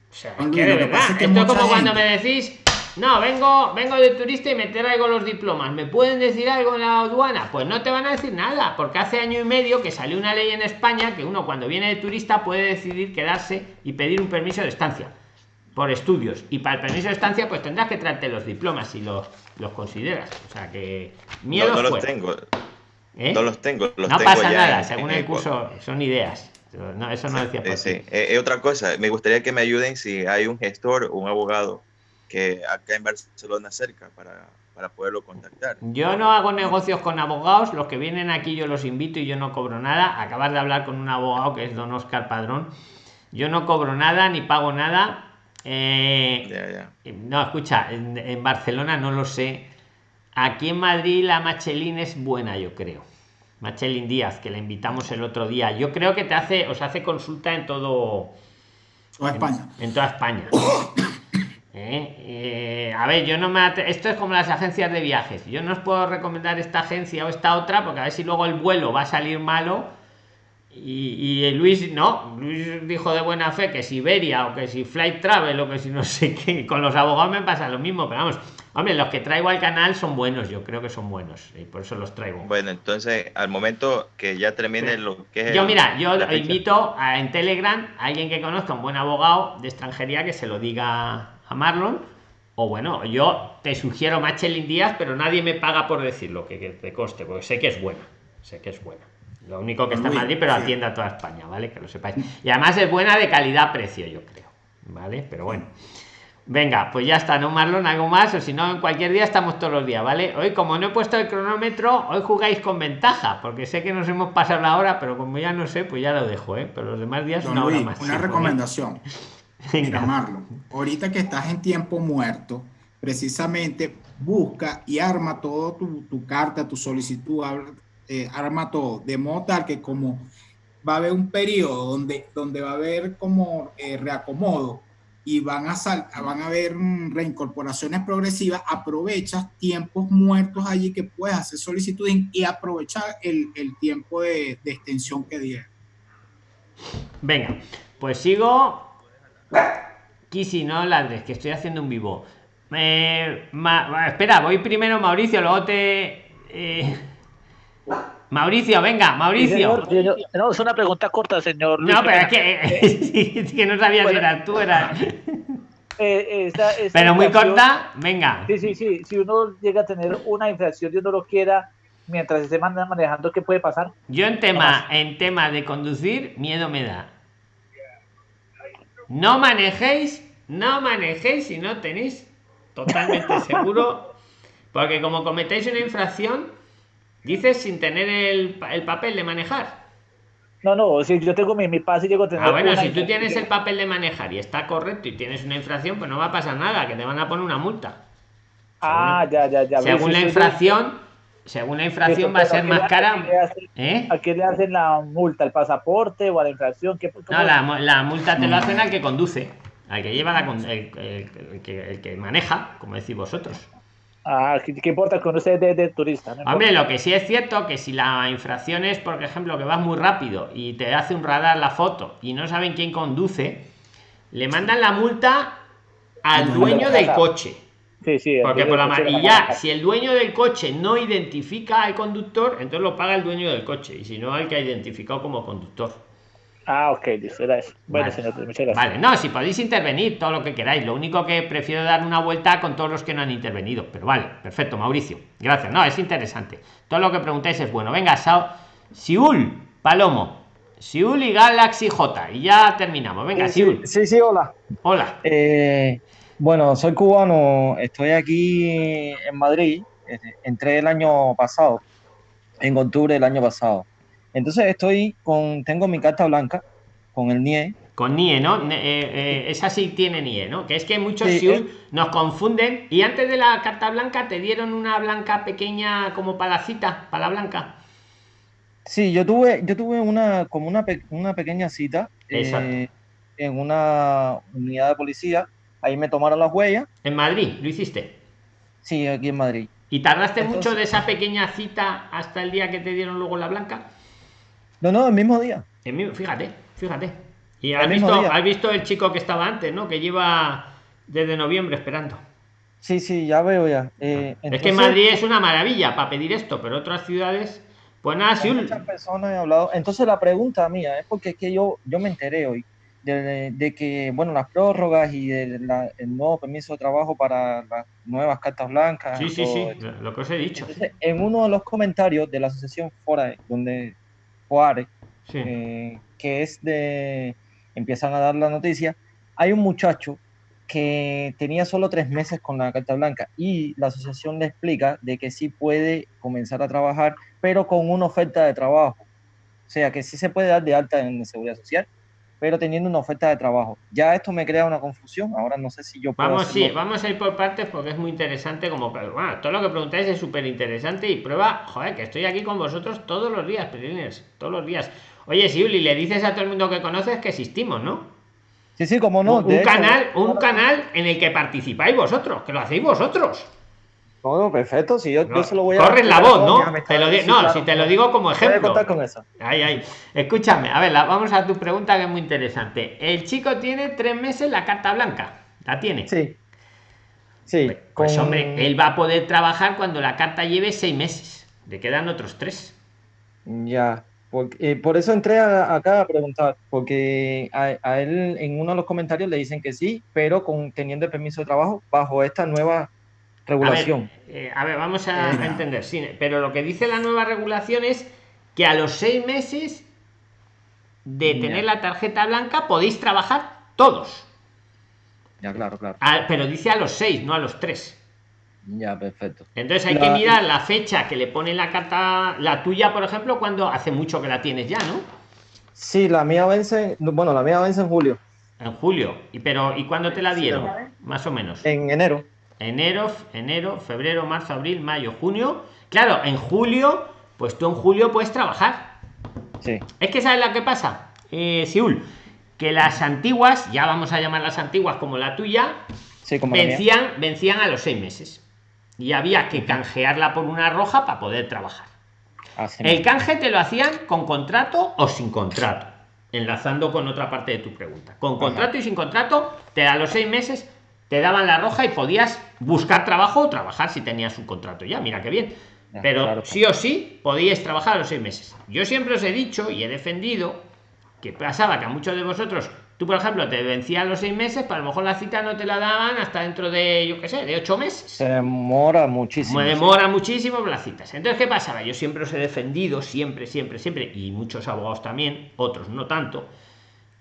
O sea, que de verdad, esto es como cuando me decís, no, vengo, vengo de turista y me traigo los diplomas. ¿Me pueden decir algo en la aduana? Pues no te van a decir nada, porque hace año y medio que salió una ley en España que uno cuando viene de turista puede decidir quedarse y pedir un permiso de estancia por estudios. Y para el permiso de estancia, pues tendrás que traerte los diplomas si los, los consideras. O sea que miedo. No, no los tengo. ¿Eh? No los tengo. Los no tengo pasa ya nada, en- según en el curso, son ideas. No, eso no decía Eh, sí. Eh, eh, otra cosa, me gustaría que me ayuden si hay un gestor o un abogado que acá en Barcelona cerca para, para poderlo contactar. Yo no hago negocios con abogados, los que vienen aquí yo los invito y yo no cobro nada. Acabas de hablar con un abogado que es don Oscar Padrón. Yo no cobro nada ni pago nada. Eh, No, escucha, en, en Barcelona no lo sé. Aquí en Madrid la Machelín es buena, yo creo. Machelín Díaz, que la invitamos el otro día. Yo creo que te hace, os hace consulta en todo. Toda España. En, en toda España. Eh, eh, a ver, yo no me esto es como las agencias de viajes. Yo no os puedo recomendar esta agencia o esta otra porque a ver si luego el vuelo va a salir malo. Y, y Luis no, Luis dijo de buena fe que si Iberia o que si Flight Travel o que si no sé qué. Con los abogados me pasa lo mismo, pero vamos, hombre, los que traigo al canal son buenos, yo creo que son buenos y por eso los traigo. Bueno, entonces, al momento que ya termine lo que es. Yo el- mira, yo invito a, en Telegram a alguien que conozca un buen abogado de extranjería que se lo diga a Marlon. O bueno, yo te sugiero Machelin Díaz, pero nadie me paga por decirlo, que, que te coste, porque sé que es buena. Sé que es buena. Lo único que está en Madrid, pero atiende a toda España, ¿vale? Que lo sepáis. Y además es buena de calidad-precio, yo creo. ¿Vale? Pero bueno. Venga, pues ya está, ¿no, Marlon? ¿Algo más? O si no, en cualquier día estamos todos los días, ¿vale? Hoy, como no he puesto el cronómetro, hoy jugáis con ventaja, porque sé que nos hemos pasado la hora, pero como ya no sé, pues ya lo dejo, ¿eh? Pero los demás días Don una hora más. una Sí, recomendación. Mira, Marlon, ahorita que estás en tiempo muerto, precisamente busca y arma todo tu, tu carta, tu solicitud, eh, arma todo, de modo tal que como va a haber un periodo donde, donde va a haber como eh, reacomodo y van a, sal- van a haber mm, reincorporaciones progresivas, aprovechas tiempos muertos allí que puedes hacer solicitud y- y aprovechar el, el tiempo de, de extensión que dieron. Venga, pues sigo. Kisi, no ladres, que estoy haciendo un vivo. Eh, Ma- espera, voy primero Mauricio, luego te. eh, Mauricio, venga, Mauricio. Señor, no, es una pregunta corta, señor. Luis, No, pero es que, (laughs) sí, es que no sabía si eras tú, eras. Eh, esta- esta Pero muy corta, venga. Sí, sí, sí. Si uno llega a tener una infracción y uno lo quiera mientras esté man- manejando, ¿qué puede pasar? Yo en tema, en tema de conducir, miedo me da. No manejéis, no manejéis si no tenéis totalmente (laughs) seguro, porque como cometéis una infracción, dices sin tener el, el papel de manejar. No, no, si yo tengo mi, mi pase y llego a tener. Ah, bueno, si tú tienes el papel de manejar y está correcto y tienes una infracción, pues no va a pasar nada, que te van a poner una multa. Ah, ya, ya, ya. Según Sí, la infracción, según la infracción va a ser más cara. ¿Eh? ¿A qué le hacen la multa? ¿Al pasaporte o a la infracción? ¿Qué, No, la, la multa te lo hacen al que conduce, al que lleva la el, el- el que, el que maneja, como decís vosotros. Ah, ¿qué, qué importa con usted de, de turista? No Hombre, lo que sí es cierto que si la infracción es, por ejemplo, que vas muy rápido y te hace un radar la foto y no saben quién conduce, le mandan la multa al dueño del coche. Sí, sí. Porque por la del coche ma- le y manda ya, la- si el dueño del coche no identifica al conductor, entonces lo paga el dueño del coche. Y si no, al que ha identificado como conductor. Ah, ok, era eso. Bueno, Vale. señor, muchas gracias. Vale, no, si podéis intervenir todo lo que queráis. Lo único que prefiero dar una vuelta con todos los que no han intervenido. Pero vale, perfecto, Mauricio. Gracias. No, es interesante. Todo lo que preguntáis es bueno. Venga, Sao. Siul, Palomo. Siul y Galaxy J. Y ya terminamos. Venga, Sí, Siul. sí, sí, hola. Hola. Eh, bueno, soy cubano, estoy aquí en Madrid, eh, entré el año pasado en octubre del año pasado. Entonces estoy con, tengo mi carta blanca con el NIE. Con NIE, ¿no? Eh, eh, esa sí tiene NIE, ¿no? Que es que muchos sí, nos confunden y antes de la carta blanca te dieron una blanca pequeña como para la cita, para la blanca. Sí, yo tuve, yo tuve una como una, una pequeña cita eh, en una unidad de policía. Ahí me tomaron las huellas. ¿En Madrid lo hiciste? Sí, aquí en Madrid. ¿Y tardaste mucho de esa pequeña cita hasta el día que te dieron luego la blanca? No, no, el mismo día. fíjate, fíjate. Y has visto, has visto el chico que estaba antes, ¿no? Que lleva desde noviembre esperando. Sí, sí, ya veo ya. Eh, es que Madrid es una maravilla para pedir esto, pero otras ciudades, pues nada, sí. Muchas personas he hablado. Entonces la pregunta mía es porque es que yo, yo me enteré hoy de, que, bueno, las prórrogas y el nuevo permiso de trabajo para las nuevas cartas blancas. Sí, sí, sí, lo que os he dicho. en uno de los comentarios de la asociación Fora, donde Juárez, eh, que es de, empiezan a dar la noticia, hay un muchacho que tenía solo tres meses con la carta blanca y la asociación le explica de que sí puede comenzar a trabajar, pero con una oferta de trabajo. O sea, que sí se puede dar de alta en seguridad social, pero teniendo una oferta de trabajo. Ya esto me crea una confusión, ahora no sé si yo puedo Vamos, sí, vamos a ir por partes porque es muy interesante, como, bueno, todo lo que preguntáis es súper interesante y prueba, joder, que estoy aquí con vosotros todos los días, Perilines, todos los días. Oye, Siuli, le dices a todo el mundo que conoces que existimos, ¿no? Sí, sí, como no. Un, canal, un canal en el que participáis vosotros, que lo hacéis vosotros. No, perfecto, si yo, yo se lo voy a... Corres la voz, ¿no? Te lo no, si te lo digo como ejemplo. contar con eso. Ay, ay. Escúchame, a ver, vamos a tu pregunta que es muy interesante. El chico tiene tres meses la carta blanca. ¿La tiene? Sí. Sí. Pues, pues hombre, él va a poder trabajar cuando la carta lleve seis meses. Le quedan otros tres. Ya. Porque, eh, por eso entré acá a preguntar, porque a, a, él en uno de los comentarios le dicen que sí, pero con teniendo el permiso de trabajo bajo esta nueva regulación. Eh, a ver, vamos a, entender, sí, pero lo que dice la nueva regulación es que a los seis meses de tener la tarjeta blanca podéis trabajar todos. Ya, claro, claro. pero dice a los seis, no a los tres. Ya, perfecto. Entonces hay que mirar la fecha que le pone la carta, la tuya, por ejemplo, cuando hace mucho que la tienes ya, ¿no? Sí, la mía vence, bueno, la mía vence en julio. En julio. ¿Y pero y cuándo te la dieron? Más o menos. En enero enero, enero, febrero, marzo, abril, mayo, junio. Claro, en julio, pues tú en julio puedes trabajar. Sí. Es que sabes lo que pasa, eh, Siul, que las antiguas, ya vamos a llamar las antiguas como la tuya, vencían, vencían a los seis meses. Y había que canjearla por una roja para poder trabajar. el canje te lo hacían con contrato o sin contrato. Enlazando con otra parte de tu pregunta. Con contrato y sin contrato, te da los seis meses te daban la roja y podías buscar trabajo o trabajar si tenías un contrato ya, mira qué bien. Pero sí o sí podíais trabajar a los seis meses. Yo siempre os he dicho y he defendido que pasaba que a muchos de vosotros, tú por ejemplo, te vencían los seis meses, pero a lo mejor la cita no te la daban hasta dentro de, yo qué sé, de ocho meses. Se demora muchísimo. Me demora muchísimo las citas. Entonces, ¿qué pasaba? Yo siempre os he defendido, siempre, siempre, siempre, y muchos abogados también, otros no tanto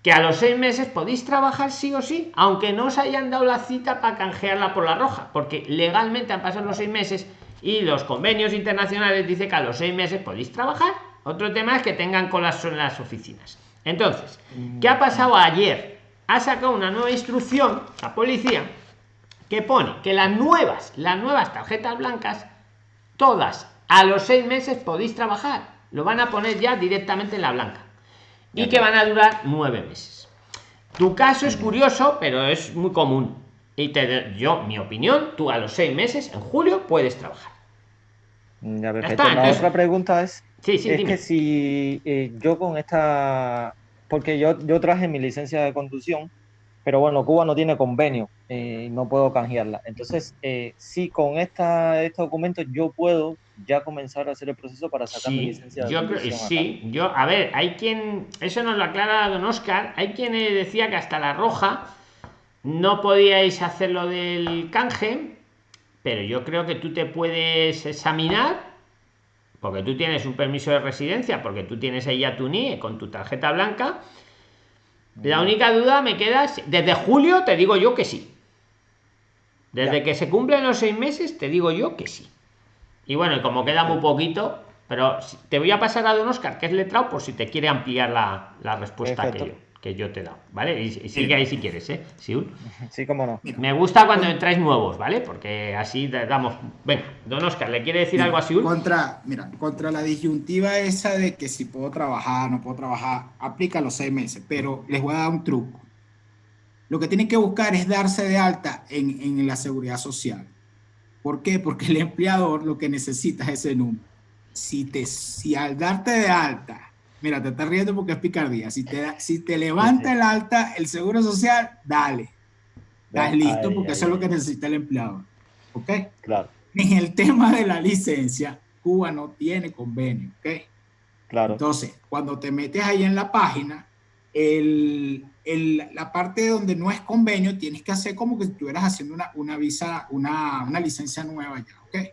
que a los seis meses podéis trabajar sí o sí, aunque no os hayan dado la cita para canjearla por la roja, porque legalmente han pasado los seis meses y los convenios internacionales dicen que a los seis meses podéis trabajar. Otro tema es que tengan colas en las oficinas. Entonces, ¿qué ha pasado ayer? Ha sacado una nueva instrucción la policía que pone que las nuevas, las nuevas tarjetas blancas, todas a los seis meses podéis trabajar. Lo van a poner ya directamente en la blanca y que van a durar nueve meses. Tu caso es curioso, pero es muy común. Y te yo, mi opinión, tú a los seis meses, en julio, puedes trabajar. Ya, La otra pregunta es, sí, sí, es que si eh, yo con esta, porque yo, yo traje mi licencia de conducción, pero bueno, Cuba no tiene convenio, eh, no puedo canjearla. Entonces, eh, si con esta, este documento yo puedo ya comenzar a hacer el proceso para sacar mi licencia. Yo creo, sí, yo, a ver, hay quien, eso nos lo aclara don Oscar, hay quien decía que hasta la roja no podíais hacer lo del canje, pero yo creo que tú te puedes examinar, porque tú tienes un permiso de residencia, porque tú tienes ahí a tu NIE con tu tarjeta blanca. La única duda me queda, desde julio te digo yo que sí. Desde que se cumplen los seis meses te digo yo que sí. Y bueno, como queda muy poquito, pero te voy a pasar a don oscar que es letrado por si te quiere ampliar la, la respuesta que yo, que yo te he dado vale y, sigue ahí si quieres eh sí, sí cómo no. Me gusta cuando entráis nuevos vale porque así damos venga don oscar le quiere decir algo a Siul contra mira contra la disyuntiva esa de que si puedo trabajar no puedo trabajar aplica los seis meses pero les voy a dar un truco. Lo que tienen que buscar es darse de alta en, en la seguridad social ¿Por qué? Porque el empleador lo que necesita es ese número. Si, te, si al darte de alta, mira, te estás riendo porque es picardía, si te, si te levanta el alta, el seguro social, dale. Estás listo porque eso es lo que necesita el empleador. ¿Ok? Claro. En el tema de la licencia, Cuba no tiene convenio. ¿Ok? Claro. Entonces, cuando te metes ahí en la página, el, el, la parte donde no es convenio, tienes que hacer como que estuvieras haciendo una, una visa, una, una, licencia nueva ya, ¿ok?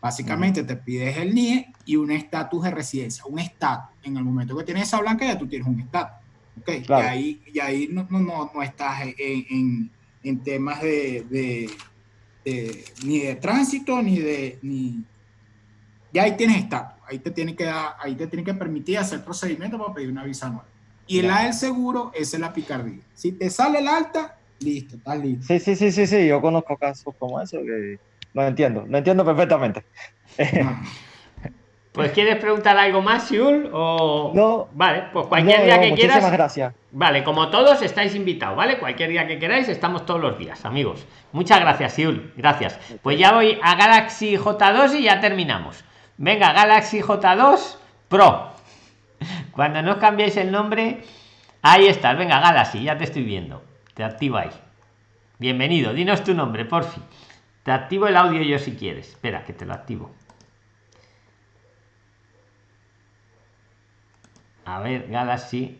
Básicamente te pides el NIE y un estatus de residencia, un estatus. En el momento que tienes esa blanca ya tú tienes un estatus, ¿ok? Y ahí, y ahí no, no, no, estás en, en, en temas de, de, de, ni de tránsito, ni de... Ni, ya ahí tienes estatus, ahí te tiene que dar, ahí te tiene que permitir hacer procedimiento para pedir una visa nueva. Y el A del seguro, es la picardía. Si te sale el alta, listo, estás listo. Sí, sí, sí, sí, sí, yo conozco casos como eso que lo entiendo, lo entiendo perfectamente. (laughs) Pues quieres preguntar algo más, Siul, o no. Vale, pues cualquier día que quieras. gracias. Vale, como todos estáis invitados, ¿vale? Cualquier día que queráis, estamos todos los días, amigos. Muchas gracias, Siul. Gracias. Pues ya voy a Galaxy J2 y ya terminamos. Venga, Galaxy J2 Pro. Cuando no cambiéis el nombre, ahí estás. Venga, Galaxy, ya te estoy viendo. Te activo ahí. Bienvenido, dinos tu nombre, por fin. Te activo el audio yo si quieres. Espera, que te lo activo. A ver, Galaxy.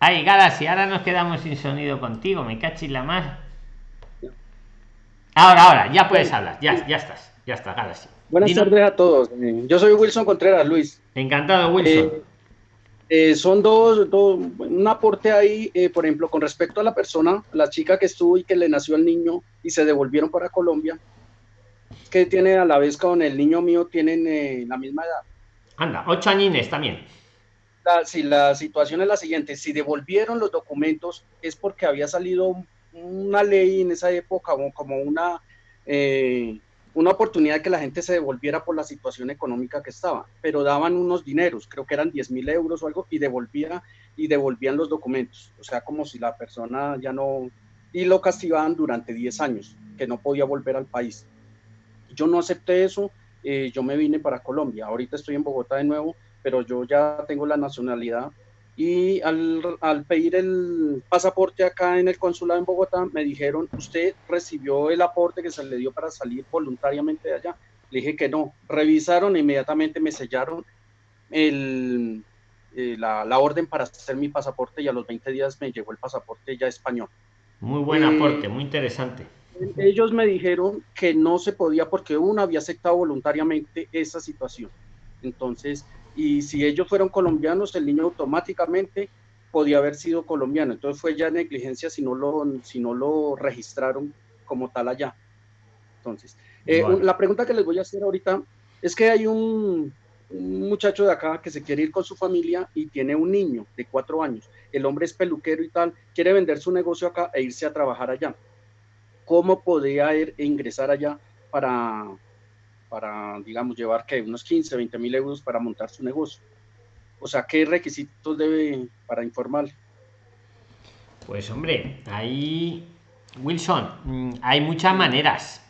Ay, Galaxy, ahora nos quedamos sin sonido contigo. Me cachis la más. Ahora, ahora, ya puedes hablar, ya, ya estás, ya está, Galaxy. Buenas tardes a todos. Yo soy Wilson Contreras, Luis. Encantado, Wilson. Eh, eh, son dos, dos, un aporte ahí, eh, por ejemplo, con respecto a la persona, la chica que estuvo y que le nació el niño y se devolvieron para Colombia, que tiene a la vez con el niño mío, tienen la misma edad. Anda, ocho añines también. si la situación es la siguiente, si devolvieron los documentos es porque había salido una ley en esa época como, una, eh, una oportunidad que la gente se devolviera por la situación económica que estaba, pero daban unos dineros, creo que eran 10 mil euros o algo, y devolvía y devolvían los documentos, o sea, como si la persona ya no, y lo castigaban durante 10 años, que no podía volver al país. Yo no acepté eso, eh, yo me vine para Colombia, ahorita estoy en Bogotá de nuevo, pero yo ya tengo la nacionalidad y al, pedir el pasaporte acá en el consulado en Bogotá, me dijeron, ¿usted recibió el aporte que se le dio para salir voluntariamente de allá? Le dije que no. Revisaron e inmediatamente me sellaron el, eh, la, la, orden para hacer mi pasaporte y a los 20 días me llegó el pasaporte ya español. Muy buen eh, aporte, muy interesante. Ellos me dijeron que no se podía porque uno había aceptado voluntariamente esa situación. Entonces, y si ellos fueron colombianos, el niño automáticamente podía haber sido colombiano. Entonces fue ya negligencia si no lo, si no lo registraron como tal allá. Entonces, eh, la pregunta que les voy a hacer ahorita es que hay un, un, muchacho de acá que se quiere ir con su familia y tiene un niño de cuatro años. El hombre es peluquero y tal, quiere vender su negocio acá e irse a trabajar allá. ¿Cómo podría ir e ingresar allá para, para, digamos, llevar que unos 15, 20 mil euros para montar su negocio. O sea, ¿qué requisitos debe para informar? Pues hombre, ahí, Wilson, mm, hay muchas maneras.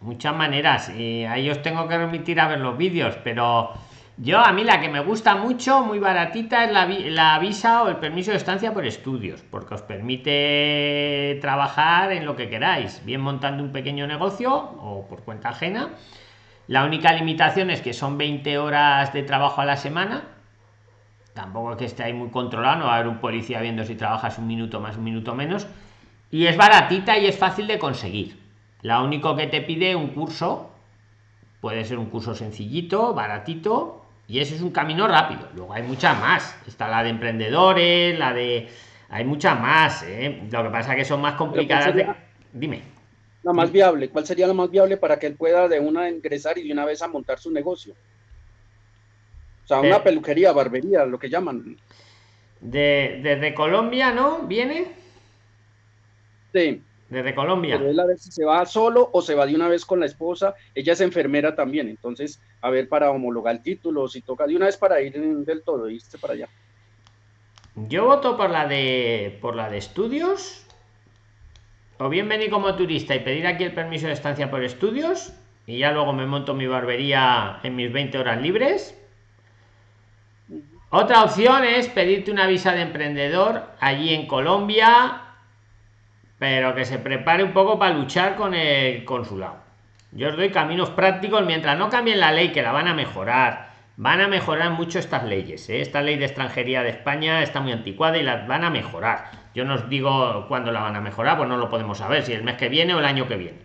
Muchas maneras. Y ahí os tengo que remitir a ver los vídeos, pero yo a mí la que me gusta mucho, muy baratita, es la, visa o el permiso de estancia por estudios, porque os permite trabajar en lo que queráis, bien montando un pequeño negocio o por cuenta ajena. La única limitación es que son 20 horas de trabajo a la semana. Tampoco es que esté ahí muy controlado, no va a haber un policía viendo si trabajas un minuto más, un minuto menos. Y es baratita y es fácil de conseguir. La único que te pide un curso, puede ser un curso sencillito, baratito, y ese es un camino rápido. Luego hay muchas más. Está la de emprendedores, la de hay muchas más ¿eh? lo que pasa es que son más complicadas dime la más viable cuál sería la más viable para que él pueda de una ingresar y de una vez a montar su negocio o sea una eh. peluquería barbería lo que llaman de, desde Colombia no viene sí desde Colombia. Pero él a ver si se va solo o se va de una vez con la esposa. Ella es enfermera también, entonces, a ver, para homologar el título, si toca de una vez para ir del todo, irse para allá. Yo voto por la de por la de estudios. O bien venir como turista y pedir aquí el permiso de estancia por estudios. Y ya luego me monto mi barbería en mis 20 horas libres. Otra opción es pedirte una visa de emprendedor allí en Colombia pero que se prepare un poco para luchar con el consulado. Yo os doy caminos prácticos mientras no cambien la ley, que la van a mejorar. Van a mejorar mucho estas leyes. ¿eh? Esta ley de extranjería de España está muy anticuada y las van a mejorar. Yo no os digo cuándo la van a mejorar, pues no lo podemos saber, si el mes que viene o el año que viene.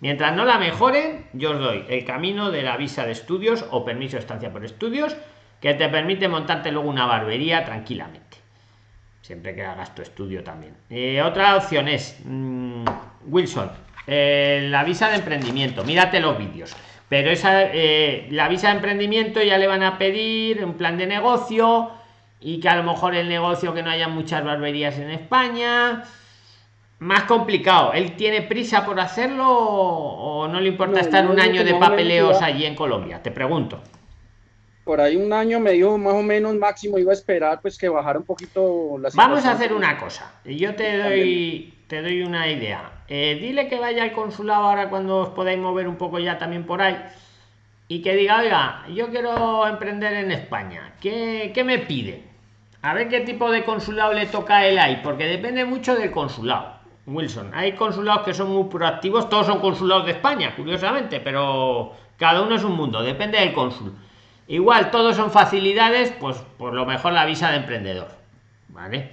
Mientras no la mejoren, yo os doy el camino de la visa de estudios o permiso de estancia por estudios, que te permite montarte luego una barbería tranquilamente siempre que hagas tu estudio también. Eh, otra opción es mm, Wilson eh, la visa de emprendimiento. Mírate los vídeos. Pero esa eh, la visa de emprendimiento ya le van a pedir un plan de negocio y que a lo mejor el negocio que no haya muchas barberías en España más complicado. Él tiene prisa por hacerlo o no le importa estar un año de papeleos allí en Colombia te pregunto por ahí un año medio más o menos máximo iba a esperar pues que bajara un poquito la Vamos a hacer una cosa. Yo te doy te doy una idea. Eh, dile que vaya al consulado ahora cuando os podáis mover un poco ya también por ahí y que diga, oiga, yo quiero emprender en España. ¿Qué, qué me pide? A ver qué tipo de consulado le toca a él ahí, porque depende mucho del consulado. Wilson, hay consulados que son muy proactivos, todos son consulados de España, curiosamente, pero cada uno es un mundo, depende del cónsul igual todos son facilidades pues por lo mejor la visa de emprendedor vale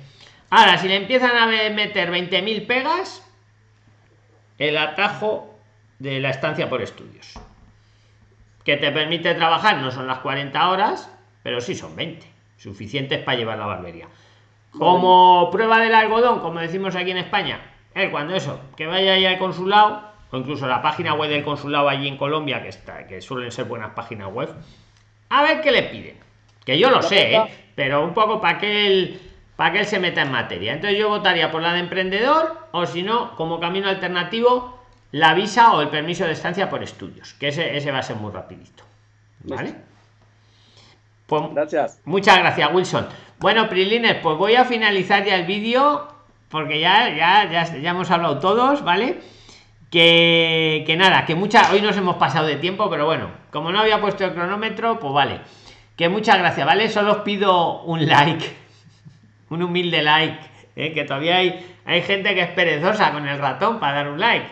ahora si le empiezan a meter 20.000 pegas el atajo de la estancia por estudios que te permite trabajar no son las 40 horas pero sí son 20 suficientes para llevar la barbería. Como prueba del algodón como decimos aquí en españa es cuando eso que vaya ahí al consulado o incluso la página web del consulado allí en colombia que está que suelen ser buenas páginas web a ver qué le piden. Que yo lo sé, ¿eh? pero un poco para que él para que él se meta en materia. Entonces yo votaría por la de emprendedor o si no, como camino alternativo, la visa o el permiso de estancia por estudios, que ese, ese va a ser muy rapidito. ¿Vale? Pues, gracias. Muchas gracias, Wilson. Bueno, Prilines, pues voy a finalizar ya el vídeo porque ya, ya, ya, ya hemos hablado todos, ¿vale? Que, nada, que mucha, hoy nos hemos pasado de tiempo, pero bueno, como no había puesto el cronómetro, pues vale. Que muchas gracias, ¿vale? Solo os pido un like, (laughs) un humilde like, ¿eh? que todavía hay, hay gente que es perezosa con el ratón para dar un like.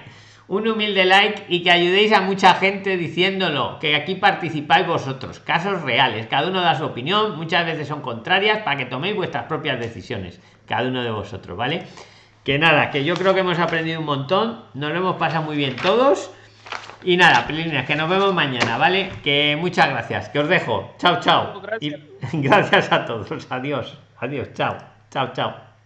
Un humilde like y que ayudéis a mucha gente diciéndolo, que aquí participáis vosotros, casos reales, cada uno da su opinión, muchas veces son contrarias para que toméis vuestras propias decisiones, cada uno de vosotros, ¿vale? Que nada, que yo creo que hemos aprendido un montón, nos lo hemos pasado muy bien todos. Y nada, Pelines, que nos vemos mañana, ¿vale? Que muchas gracias, que os dejo. Chao, chao. Gracias. Y (laughs) gracias a todos. Adiós. Adiós. Chao. Chao, chao.